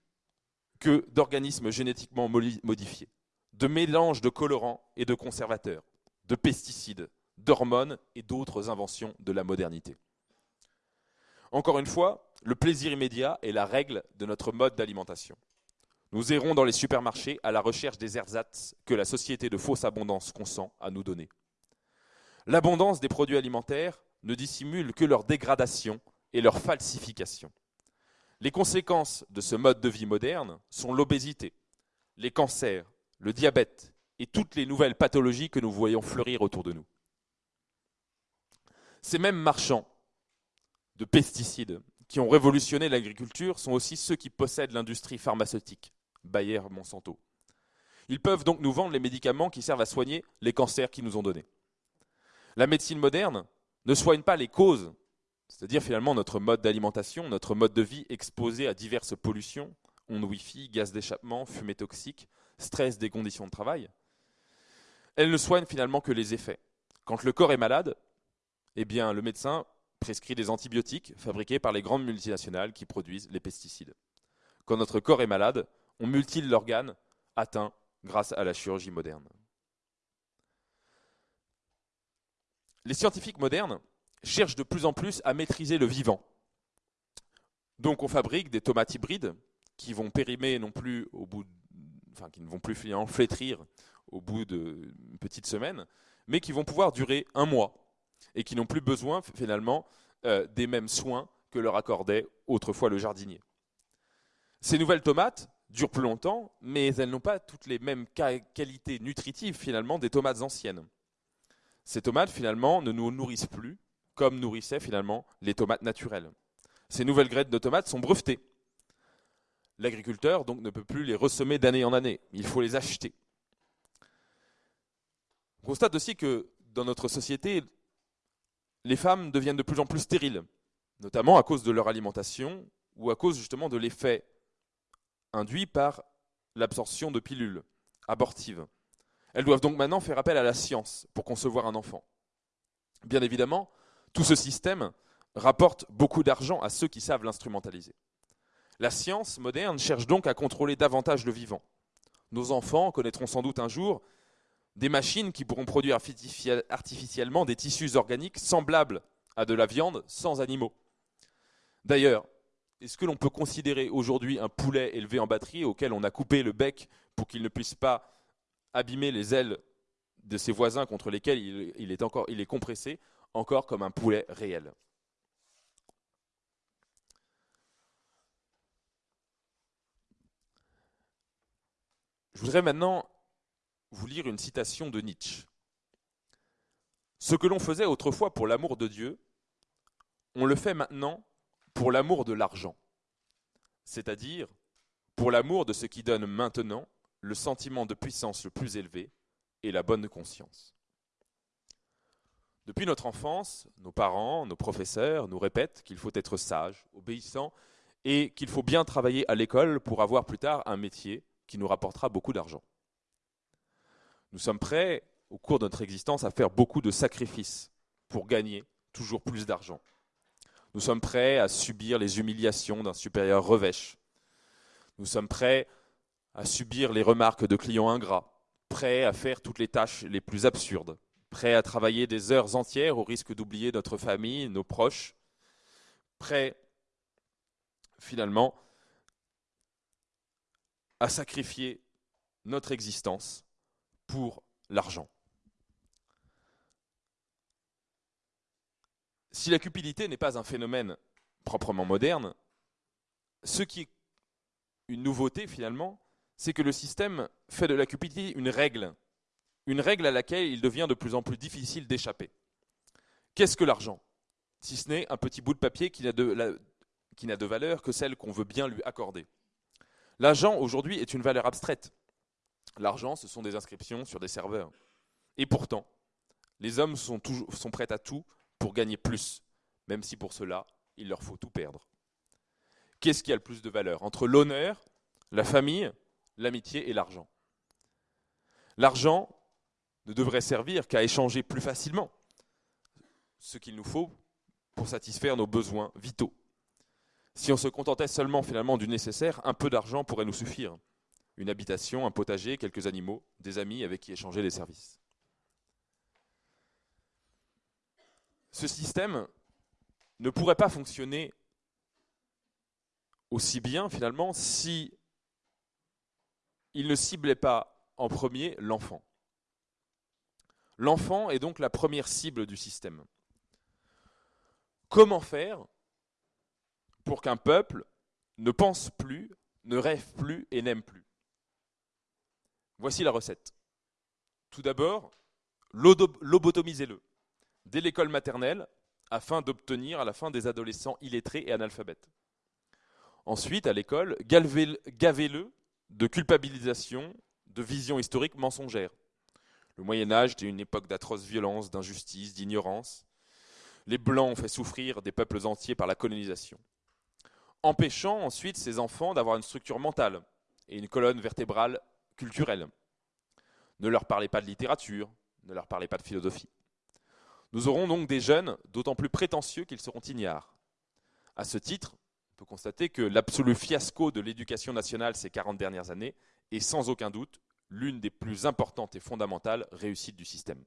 que d'organismes génétiquement modifiés, de mélanges de colorants et de conservateurs, de pesticides, d'hormones et d'autres inventions de la modernité. Encore une fois, le plaisir immédiat est la règle de notre mode d'alimentation. Nous errons dans les supermarchés à la recherche des ersatz que la société de fausse abondance consent à nous donner. L'abondance des produits alimentaires ne dissimule que leur dégradation et leur falsification. Les conséquences de ce mode de vie moderne sont l'obésité, les cancers, le diabète et toutes les nouvelles pathologies que nous voyons fleurir autour de nous. Ces mêmes marchands de pesticides qui ont révolutionné l'agriculture sont aussi ceux qui possèdent l'industrie pharmaceutique, Bayer, Monsanto. Ils peuvent donc nous vendre les médicaments qui servent à soigner les cancers qu'ils nous ont donnés. La médecine moderne ne soigne pas les causes, c'est-à-dire finalement notre mode d'alimentation, notre mode de vie exposé à diverses pollutions, ondes Wi-Fi, gaz d'échappement, fumée toxique, stress des conditions de travail. Elle ne soigne finalement que les effets. Quand le corps est malade, eh bien le médecin prescrit des antibiotiques fabriqués par les grandes multinationales qui produisent les pesticides. Quand notre corps est malade, on mutile l'organe atteint grâce à la chirurgie moderne. Les scientifiques modernes cherchent de plus en plus à maîtriser le vivant. Donc on fabrique des tomates hybrides qui vont périmer non plus au bout, enfin qui ne vont plus flétrir au bout d'une petite semaine, mais qui vont pouvoir durer un mois et qui n'ont plus besoin finalement euh, des mêmes soins que leur accordait autrefois le jardinier. Ces nouvelles tomates durent plus longtemps, mais elles n'ont pas toutes les mêmes qualités nutritives finalement des tomates anciennes. Ces tomates finalement ne nous nourrissent plus comme nourrissaient finalement les tomates naturelles. Ces nouvelles graines de tomates sont brevetées. L'agriculteur donc ne peut plus les ressemer d'année en année, il faut les acheter. On constate aussi que dans notre société, les femmes deviennent de plus en plus stériles, notamment à cause de leur alimentation ou à cause justement de l'effet induit par l'absorption de pilules abortives. Elles doivent donc maintenant faire appel à la science pour concevoir un enfant. Bien évidemment, tout ce système rapporte beaucoup d'argent à ceux qui savent l'instrumentaliser. La science moderne cherche donc à contrôler davantage le vivant. Nos enfants connaîtront sans doute un jour des machines qui pourront produire artificiellement des tissus organiques semblables à de la viande sans animaux. D'ailleurs, est-ce que l'on peut considérer aujourd'hui un poulet élevé en batterie auquel on a coupé le bec pour qu'il ne puisse pas abîmer les ailes de ses voisins contre lesquels il, est, encore, est compressé, encore comme un poulet réel? Je voudrais maintenant vous lire une citation de Nietzsche. Ce que l'on faisait autrefois pour l'amour de Dieu, on le fait maintenant pour l'amour de l'argent, c'est-à-dire pour l'amour de ce qui donne maintenant le sentiment de puissance le plus élevé et la bonne conscience. Depuis notre enfance, nos parents, nos professeurs nous répètent qu'il faut être sage, obéissant et qu'il faut bien travailler à l'école pour avoir plus tard un métier qui nous rapportera beaucoup d'argent. Nous sommes prêts, au cours de notre existence, à faire beaucoup de sacrifices pour gagner toujours plus d'argent. Nous sommes prêts à subir les humiliations d'un supérieur revêche. Nous sommes prêts à subir les remarques de clients ingrats, prêts à faire toutes les tâches les plus absurdes, prêts à travailler des heures entières au risque d'oublier notre famille, nos proches, prêts finalement à sacrifier notre existence pour l'argent. Si la cupidité n'est pas un phénomène proprement moderne, ce qui est une nouveauté finalement, c'est que le système fait de la cupidité une règle, une règle à laquelle il devient de plus en plus difficile d'échapper. Qu'est-ce que l'argent? Si ce n'est un petit bout de papier qui n'a de, de, valeur que celle qu'on veut bien lui accorder. L'argent aujourd'hui est une valeur abstraite. L'argent, ce sont des inscriptions sur des serveurs. Et pourtant, les hommes sont, toujours, prêts à tout pour gagner plus, même si pour cela, il leur faut tout perdre. Qu'est-ce qui a le plus de valeur Entre l'honneur, la famille, l'amitié et l'argent? L'argent ne devrait servir qu'à échanger plus facilement ce qu'il nous faut pour satisfaire nos besoins vitaux. Si on se contentait seulement finalement du nécessaire, un peu d'argent pourrait nous suffire. Une habitation, un potager, quelques animaux, des amis avec qui échanger des services. Ce système ne pourrait pas fonctionner aussi bien finalement si il ne ciblait pas en premier l'enfant. L'enfant est donc la première cible du système. Comment faire pour qu'un peuple ne pense plus, ne rêve plus et n'aime plus? Voici la recette. Tout d'abord, lobotomisez-le dès l'école maternelle afin d'obtenir à la fin des adolescents illettrés et analphabètes. Ensuite, à l'école, gavez-le de culpabilisation, de vision historique mensongère. Le Moyen Âge était une époque d'atroces violences, d'injustice, d'ignorance. Les Blancs ont fait souffrir des peuples entiers par la colonisation. Empêchant ensuite ces enfants d'avoir une structure mentale et une colonne vertébrale culturelle. Ne leur parlez pas de littérature, ne leur parlez pas de philosophie. Nous aurons donc des jeunes d'autant plus prétentieux qu'ils seront ignares. À ce titre, peut constater que l'absolu fiasco de l'éducation nationale ces 40 dernières années est sans aucun doute l'une des plus importantes et fondamentales réussites du système.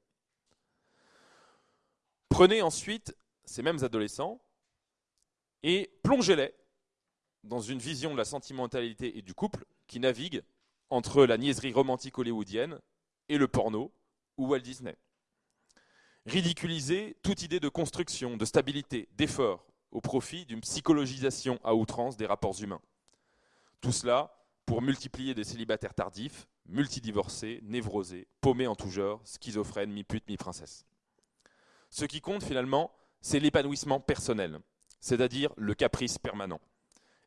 Prenez ensuite ces mêmes adolescents et plongez-les dans une vision de la sentimentalité et du couple qui navigue entre la niaiserie romantique hollywoodienne et le porno ou Walt Disney. Ridiculisez toute idée de construction, de stabilité, d'effort, au profit d'une psychologisation à outrance des rapports humains. Tout cela pour multiplier des célibataires tardifs, multidivorcés, névrosés, paumés en tout genre, schizophrènes, mi-pute, mi-princesse. Ce qui compte finalement, c'est l'épanouissement personnel, c'est-à-dire le caprice permanent.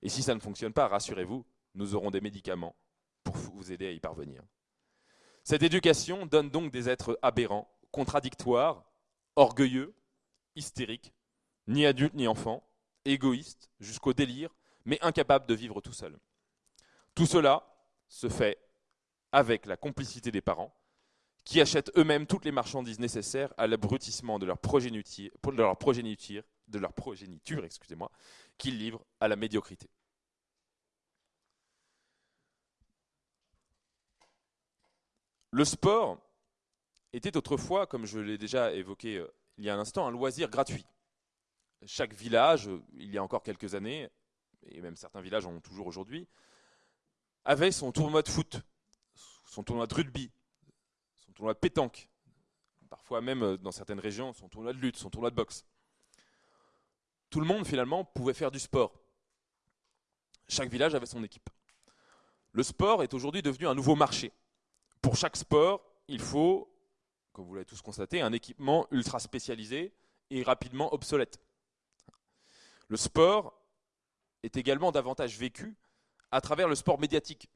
Et si ça ne fonctionne pas, rassurez-vous, nous aurons des médicaments vous aider à y parvenir. Cette éducation donne donc des êtres aberrants, contradictoires, orgueilleux, hystériques, ni adulte ni enfant, égoïste jusqu'au délire, mais incapable de vivre tout seul. Tout cela se fait avec la complicité des parents, qui achètent eux-mêmes toutes les marchandises nécessaires à l'abrutissement de leur progéniture, de leur progéniture, de leur progéniture excusez-moi, qu'ils livrent à la médiocrité. Le sport était autrefois, comme je l'ai déjà évoqué euh, il y a un instant, un loisir gratuit chaque village, il y a encore quelques années, et même certains villages en ont toujours aujourd'hui, avait son tournoi de foot, son tournoi de rugby, tournoi de pétanque, parfois même euh, dans certaines régions, son tournoi de lutte, son tournoi de boxe. Tout le monde finalement pouvait faire du sport. Chaque village avait son équipe. Le sport est aujourd'hui devenu un nouveau marché. Pour chaque sport, il faut, comme vous l'avez tous constaté, un équipement ultra spécialisé et rapidement obsolète. Le sport est également davantage vécu à travers le sport médiatique.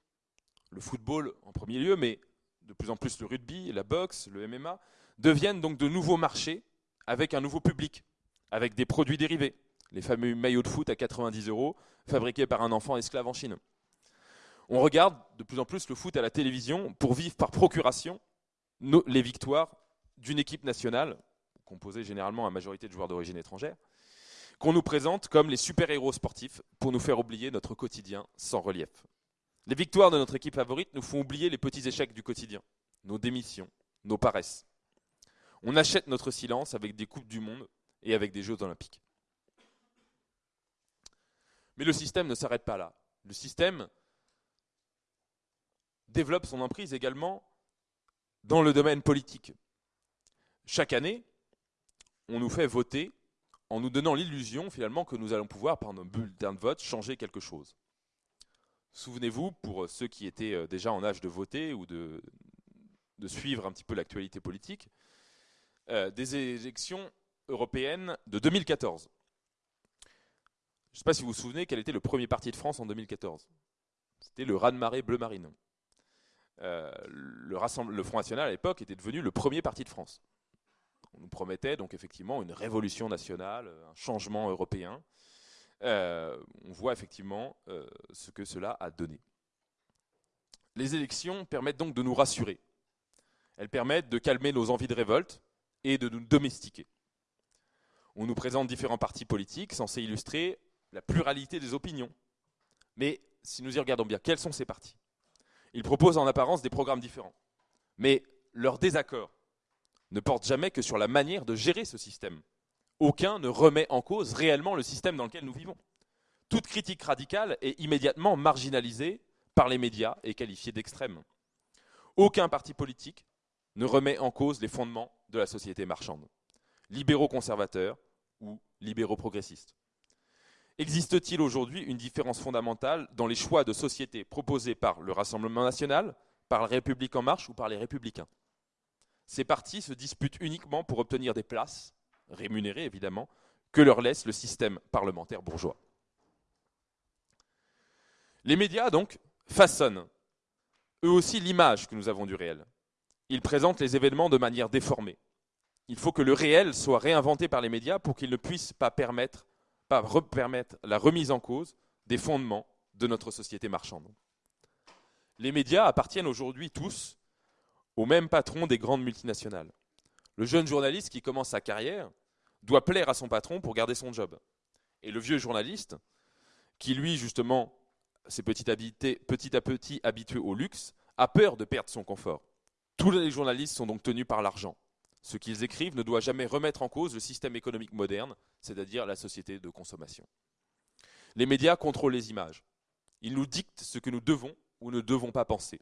Le football en premier lieu, mais de plus en plus le rugby, la boxe, le MMA, deviennent donc de nouveaux marchés avec un nouveau public, avec des produits dérivés, les fameux maillots de foot à 90 euros fabriqués par un enfant esclave en Chine. On regarde de plus en plus le foot à la télévision pour vivre par procuration les victoires d'une équipe nationale, composée généralement à majorité de joueurs d'origine étrangère, qu'on nous présente comme les super-héros sportifs pour nous faire oublier notre quotidien sans relief. Les victoires de notre équipe favorite nous font oublier les petits échecs du quotidien, nos démissions, nos paresses. On achète notre silence avec des Coupes du Monde et avec des Jeux Olympiques. Mais le système ne s'arrête pas là. Le système développe son emprise également dans le domaine politique. Chaque année, on nous fait voter en nous donnant l'illusion finalement que nous allons pouvoir, par nos bulletins de vote, changer quelque chose. Souvenez-vous, pour ceux qui étaient euh, déjà en âge de voter ou de, suivre un petit peu l'actualité politique, euh, des élections européennes de 2014. Je ne sais pas si vous vous souvenez quel était le premier parti de France en 2014. C'était le Raz-de-Marée Bleu Marine. Euh, le, Front National à l'époque était devenu le premier parti de France. On nous promettait donc effectivement une révolution nationale, un changement européen. Euh, on voit effectivement euh, ce que cela a donné. Les élections permettent donc de nous rassurer. Elles permettent de calmer nos envies de révolte et de nous domestiquer. On nous présente différents partis politiques censés illustrer la pluralité des opinions. Mais si nous y regardons bien, quels sont ces partis? Ils proposent en apparence des programmes différents. Mais leur désaccord ne porte jamais que sur la manière de gérer ce système. Aucun ne remet en cause réellement le système dans lequel nous vivons. Toute critique radicale est immédiatement marginalisée par les médias et qualifiée d'extrême. Aucun parti politique ne remet en cause les fondements de la société marchande, libéraux conservateurs ou libéraux progressistes. Existe-t-il aujourd'hui une différence fondamentale dans les choix de société proposés par le Rassemblement national, par la République en marche ou par les républicains? Ces partis se disputent uniquement pour obtenir des places, rémunérées évidemment, que leur laisse le système parlementaire bourgeois. Les médias, donc, façonnent eux aussi l'image que nous avons du réel. Ils présentent les événements de manière déformée. Il faut que le réel soit réinventé par les médias pour qu'il ne puisse pas permettre pas permettre la remise en cause des fondements de notre société marchande. Les médias appartiennent aujourd'hui tous au même patron des grandes multinationales. Le jeune journaliste qui commence sa carrière doit plaire à son patron pour garder son job. Et le vieux journaliste, qui lui justement s'est petit, petit à petit habitué au luxe, a peur de perdre son confort. Tous les journalistes sont donc tenus par l'argent. Ce qu'ils écrivent ne doit jamais remettre en cause le système économique moderne, c'est-à-dire la société de consommation. Les médias contrôlent les images. Ils nous dictent ce que nous devons ou ne devons pas penser.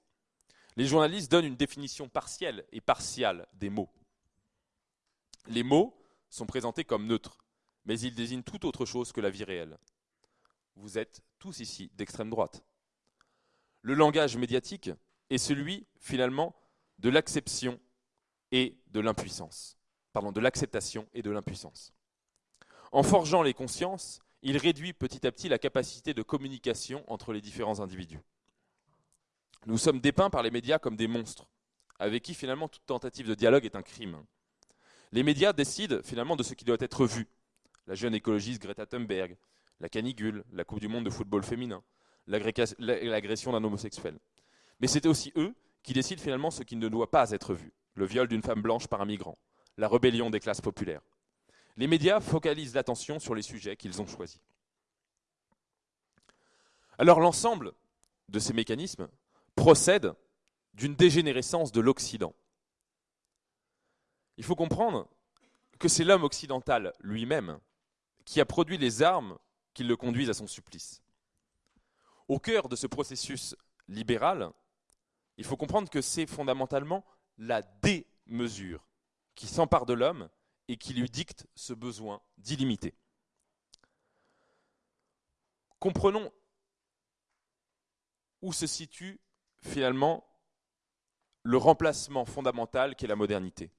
Les journalistes donnent une définition partielle et partiale des mots. Les mots sont présentés comme neutres, mais ils désignent tout autre chose que la vie réelle. Vous êtes tous ici d'extrême droite. Le langage médiatique est celui, finalement, de l'acception et de l'impuissance. Pardon, de l'acceptation et de l'impuissance. En forgeant les consciences, il réduit petit à petit la capacité de communication entre les différents individus. Nous sommes dépeints par les médias comme des monstres, avec qui finalement toute tentative de dialogue est un crime. Les médias décident finalement de ce qui doit être vu. La jeune écologiste Greta Thunberg, la canicule, la Coupe du Monde de football féminin, l'agression d'un homosexuel. Mais c'est aussi eux qui décident finalement ce qui ne doit pas être vu le viol d'une femme blanche par un migrant, la rébellion des classes populaires. Les médias focalisent l'attention sur les sujets qu'ils ont choisis. Alors l'ensemble de ces mécanismes procède d'une dégénérescence de l'Occident. Il faut comprendre que c'est l'homme occidental lui-même qui a produit les armes qui le conduisent à son supplice. Au cœur de ce processus libéral, il faut comprendre que c'est fondamentalement la démesure qui s'empare de l'homme et qui lui dicte ce besoin d'illimité. Comprenons où se situe finalement le remplacement fondamental qu'est la modernité.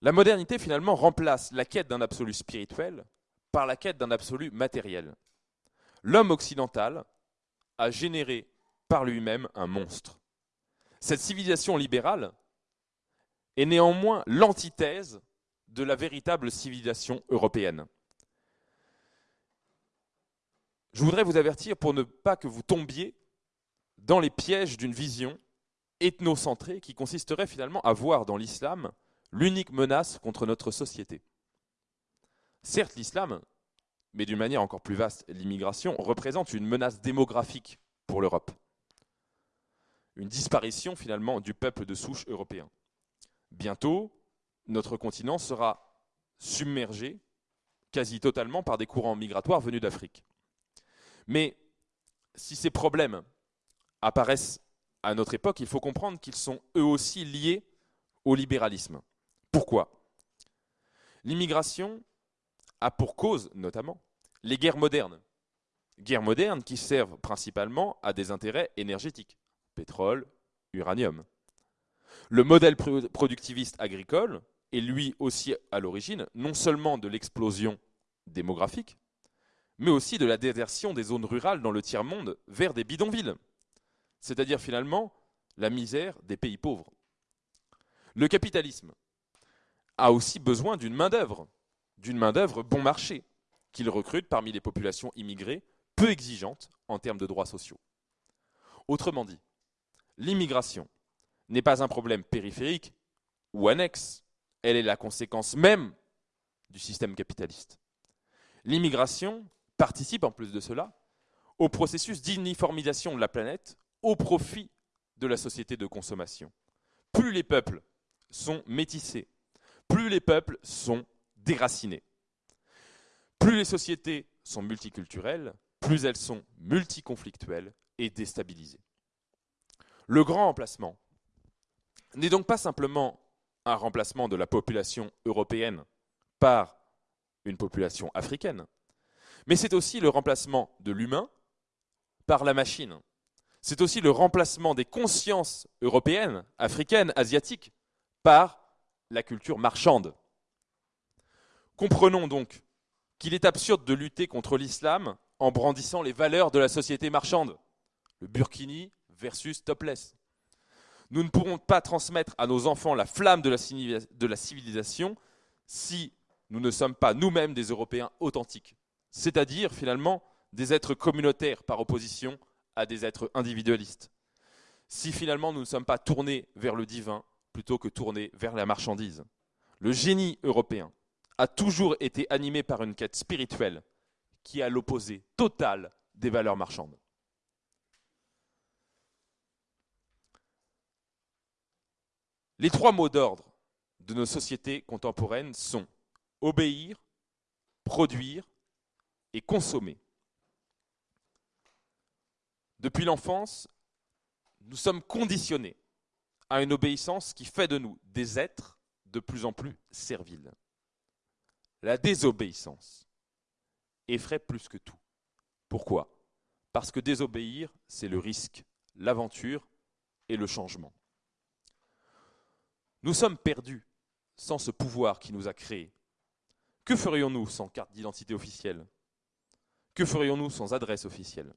La modernité finalement remplace la quête d'un absolu spirituel par la quête d'un absolu matériel. L'homme occidental a généré par lui-même un monstre. Cette civilisation libérale est néanmoins l'antithèse de la véritable civilisation européenne. Je voudrais vous avertir pour ne pas que vous tombiez dans les pièges d'une vision ethnocentrée qui consisterait finalement à voir dans l'islam l'unique menace contre notre société. Certes, l'islam, mais d'une manière encore plus vaste, l'immigration, représente une menace démographique pour l'Europe. Une disparition finalement du peuple de souche européen. Bientôt, notre continent sera submergé quasi totalement par des courants migratoires venus d'Afrique. Mais si ces problèmes apparaissent à notre époque, il faut comprendre qu'ils sont eux aussi liés au libéralisme. Pourquoi? L'immigration a pour cause, notamment, les guerres modernes. Guerres modernes qui servent principalement à des intérêts énergétiques, pétrole, uranium. Le modèle productiviste agricole est lui aussi à l'origine non seulement de l'explosion démographique, mais aussi de la désertion des zones rurales dans le tiers-monde vers des bidonvilles, c'est-à-dire finalement la misère des pays pauvres. Le capitalisme a aussi besoin d'une main-d'œuvre, d'une main-d'œuvre bon marché, qu'il recrute parmi les populations immigrées peu exigeantes en termes de droits sociaux. Autrement dit, l'immigration n'est pas un problème périphérique ou annexe, elle est la conséquence même du système capitaliste. L'immigration participe en plus de cela au processus d'uniformisation de la planète au profit de la société de consommation. Plus les peuples sont métissés, plus les peuples sont déracinés. Plus les sociétés sont multiculturelles, plus elles sont multiconflictuelles et déstabilisées. Le grand remplacement n'est donc pas simplement un remplacement de la population européenne par une population africaine, mais c'est aussi le remplacement de l'humain par la machine. C'est aussi le remplacement des consciences européennes, africaines, asiatiques, par la culture marchande. Comprenons donc qu'il est absurde de lutter contre l'islam en brandissant les valeurs de la société marchande. Le burkini versus topless. Nous ne pourrons pas transmettre à nos enfants la flamme de la civilisation si nous ne sommes pas nous-mêmes des Européens authentiques, c'est-à-dire finalement des êtres communautaires par opposition à des êtres individualistes. Si finalement nous ne sommes pas tournés vers le divin plutôt que tournés vers la marchandise. Le génie européen a toujours été animé par une quête spirituelle qui est à l'opposé total des valeurs marchandes. Les trois mots d'ordre de nos sociétés contemporaines sont obéir, produire et consommer. Depuis l'enfance, nous sommes conditionnés à une obéissance qui fait de nous des êtres de plus en plus serviles. La désobéissance effraie plus que tout. Pourquoi? Parce que désobéir, c'est le risque, l'aventure et le changement. Nous sommes perdus sans ce pouvoir qui nous a créés. Que ferions-nous sans carte d'identité officielle? Que ferions-nous sans adresse officielle?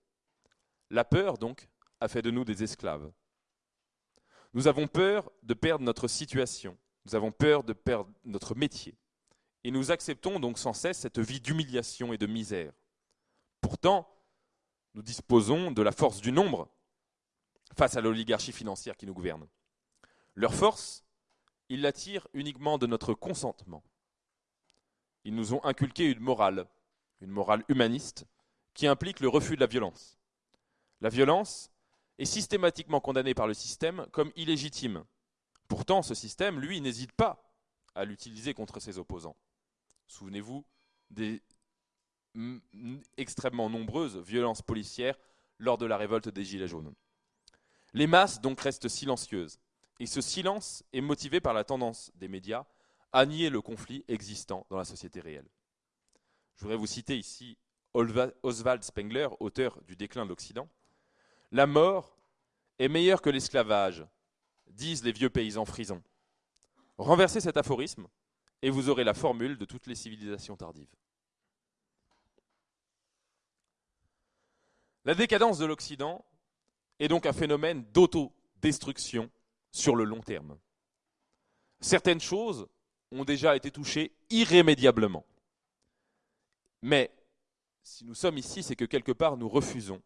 La peur, donc, a fait de nous des esclaves. Nous avons peur de perdre notre situation, nous avons peur de perdre notre métier, et nous acceptons donc sans cesse cette vie d'humiliation et de misère. Pourtant, nous disposons de la force du nombre face à l'oligarchie financière qui nous gouverne. Leur force, ils la tirent uniquement de notre consentement. Ils nous ont inculqué une morale, une morale humaniste, qui implique le refus de la violence. La violence est systématiquement condamnée par le système comme illégitime. Pourtant, ce système, lui, n'hésite pas à l'utiliser contre ses opposants. Souvenez-vous des extrêmement nombreuses violences policières lors de la révolte des Gilets jaunes. Les masses donc restent silencieuses Et ce silence est motivé par la tendance des médias à nier le conflit existant dans la société réelle. Je voudrais vous citer ici Oswald Spengler, auteur du déclin de l'Occident. La mort est meilleure que l'esclavage, disent les vieux paysans frisons. Renversez cet aphorisme et vous aurez la formule de toutes les civilisations tardives. La décadence de l'Occident est donc un phénomène d'autodestruction sur le long terme. Certaines choses ont déjà été touchées irrémédiablement. Mais si nous sommes ici, c'est que quelque part nous refusons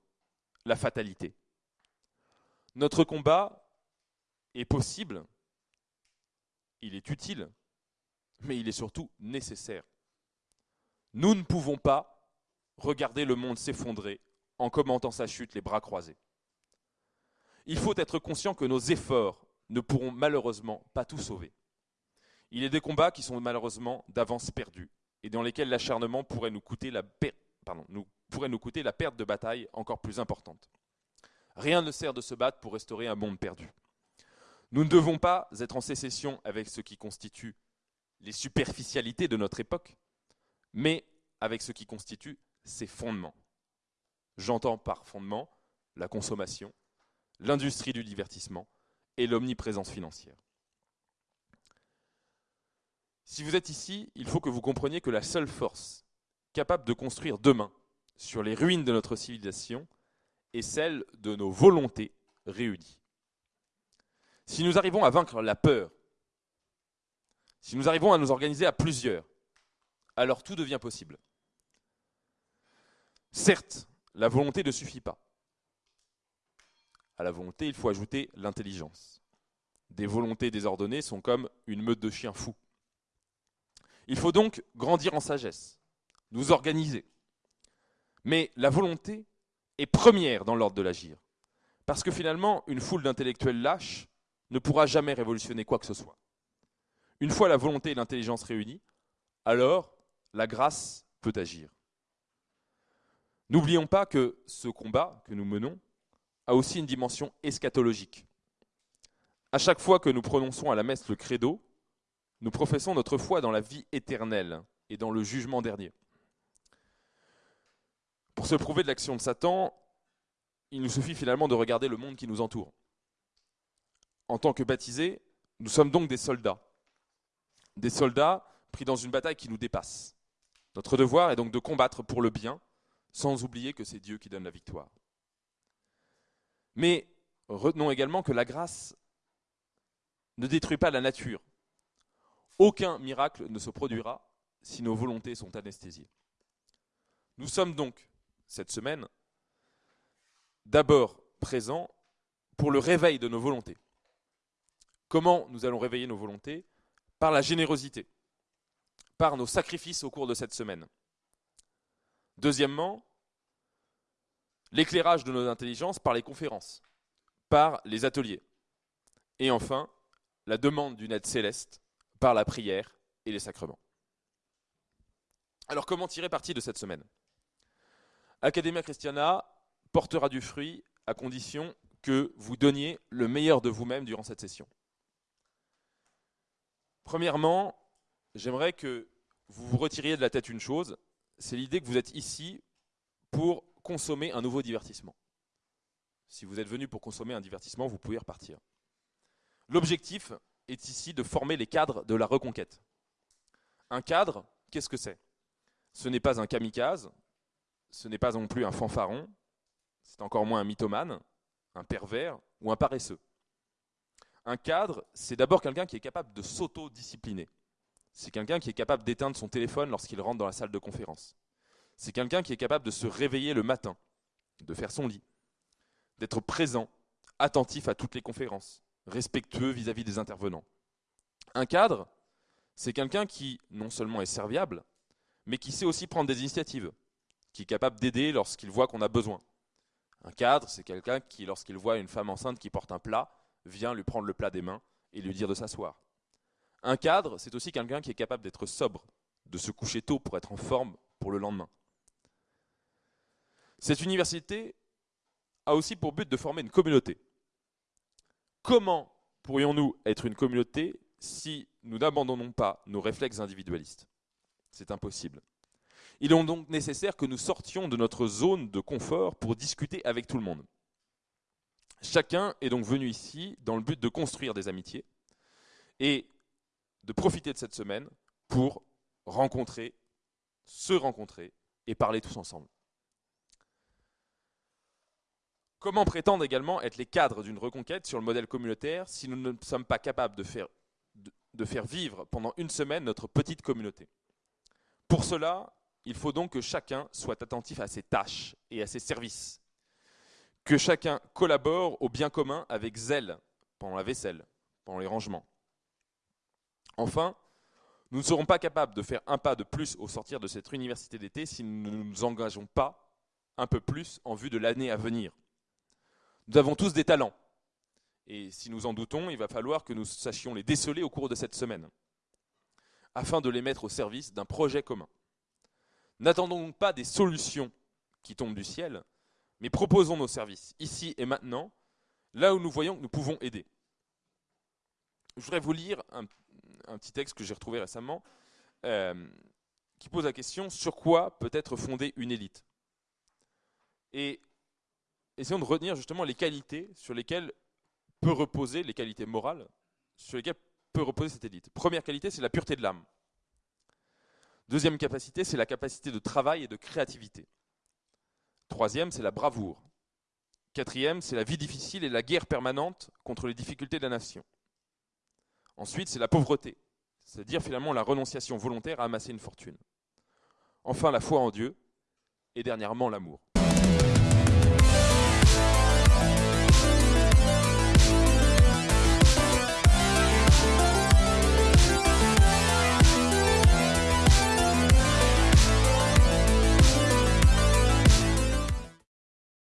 la fatalité. Notre combat est possible, il est utile, mais il est surtout nécessaire. Nous ne pouvons pas regarder le monde s'effondrer en commentant sa chute les bras croisés. Il faut être conscient que nos efforts ne pourront malheureusement pas tout sauver. Il a des combats qui sont malheureusement d'avance perdus et dans lesquels l'acharnement pourrait nous coûter la nous, nous coûter la perte de bataille encore plus importante. Rien ne sert de se battre pour restaurer un monde perdu. Nous ne devons pas être en sécession avec ce qui constitue les superficialités de notre époque, mais avec ce qui constitue ses fondements. J'entends par fondement la consommation, l'industrie du divertissement et l'omniprésence financière. Si vous êtes ici, il faut que vous compreniez que la seule force capable de construire demain sur les ruines de notre civilisation est celle de nos volontés réunies. Si nous arrivons à vaincre la peur, si nous arrivons à nous organiser à plusieurs, alors tout devient possible. Certes, la volonté ne suffit pas. À la volonté, il faut ajouter l'intelligence. Des volontés désordonnées sont comme une meute de chiens fous. Il faut donc grandir en sagesse, nous organiser. Mais la volonté est première dans l'ordre de l'agir. Parce que finalement, une foule d'intellectuels lâches ne pourra jamais révolutionner quoi que ce soit. Une fois la volonté et l'intelligence réunies, alors la grâce peut agir. N'oublions pas que ce combat que nous menons a aussi une dimension eschatologique. À chaque fois que nous prononçons à la messe le credo, nous professons notre foi dans la vie éternelle et dans le jugement dernier. Pour se prouver de l'action de Satan, il nous suffit finalement de regarder le monde qui nous entoure. En tant que baptisés, nous sommes donc des soldats. Des soldats pris dans une bataille qui nous dépasse. Notre devoir est donc de combattre pour le bien, sans oublier que c'est Dieu qui donne la victoire. Mais retenons également que la grâce ne détruit pas la nature. Aucun miracle ne se produira si nos volontés sont anesthésiées. Nous sommes donc, cette semaine, d'abord présents pour le réveil de nos volontés. Comment nous allons réveiller nos volontés? Par la générosité, par nos sacrifices au cours de cette semaine. Deuxièmement, l'éclairage de nos intelligences par les conférences, par les ateliers. Et enfin, la demande d'une aide céleste par la prière et les sacrements. Alors comment tirer parti de cette semaine? Academia Christiana portera du fruit à condition que vous donniez le meilleur de vous-même durant cette session. Premièrement, j'aimerais que vous vous retiriez de la tête une chose, c'est l'idée que vous êtes ici pour consommer un nouveau divertissement. Si vous êtes venu pour consommer un divertissement, vous pouvez repartir. L'objectif est ici de former les cadres de la reconquête. Un cadre, qu'est-ce que c'est? Ce n'est pas un kamikaze, ce n'est pas non plus un fanfaron, c'est encore moins un mythomane, un pervers ou un paresseux. Un cadre, c'est d'abord quelqu'un qui est capable de s'auto-discipliner. C'est quelqu'un qui est capable d'éteindre son téléphone lorsqu'il rentre dans la salle de conférence. C'est quelqu'un qui est capable de se réveiller le matin, de faire son lit, d'être présent, attentif à toutes les conférences, respectueux vis-à-vis des intervenants. Un cadre, c'est quelqu'un qui non seulement est serviable, mais qui sait aussi prendre des initiatives, qui est capable d'aider lorsqu'il voit qu'on a besoin. Un cadre, c'est quelqu'un qui, lorsqu'il voit une femme enceinte qui porte un plat, vient lui prendre le plat des mains et lui dire de s'asseoir. Un cadre, c'est aussi quelqu'un qui est capable d'être sobre, de se coucher tôt pour être en forme pour le lendemain. Cette université a aussi pour but de former une communauté. Comment pourrions-nous être une communauté si nous n'abandonnons pas nos réflexes individualistes? C'est impossible. Il est donc nécessaire que nous sortions de notre zone de confort pour discuter avec tout le monde. Chacun est donc venu ici dans le but de construire des amitiés et de profiter de cette semaine pour rencontrer, se rencontrer et parler tous ensemble. Comment prétendre également être les cadres d'une reconquête sur le modèle communautaire si nous ne sommes pas capables de faire, de, faire vivre pendant une semaine notre petite communauté? Pour cela, il faut donc que chacun soit attentif à ses tâches et à ses services. Que chacun collabore au bien commun avec zèle pendant la vaisselle, pendant les rangements. Enfin, nous ne serons pas capables de faire un pas de plus au sortir de cette université d'été si nous ne nous engageons pas un peu plus en vue de l'année à venir. Nous avons tous des talents. Et si nous en doutons, il va falloir que nous sachions les déceler au cours de cette semaine, afin de les mettre au service d'un projet commun. N'attendons donc pas des solutions qui tombent du ciel, mais proposons nos services, ici et maintenant, là où nous voyons que nous pouvons aider. Je voudrais vous lire un, petit texte que j'ai retrouvé récemment, euh, qui pose la question sur quoi peut être fondée une élite? Essayons de retenir justement les qualités sur lesquelles peut reposer, les qualités morales, sur lesquelles peut reposer cette élite. Première qualité, c'est la pureté de l'âme. Deuxième capacité, c'est la capacité de travail et de créativité. Troisième, c'est la bravoure. Quatrième, c'est la vie difficile et la guerre permanente contre les difficultés de la nation. Ensuite, c'est la pauvreté, c'est-à-dire finalement la renonciation volontaire à amasser une fortune. Enfin, la foi en Dieu. Et dernièrement, l'amour.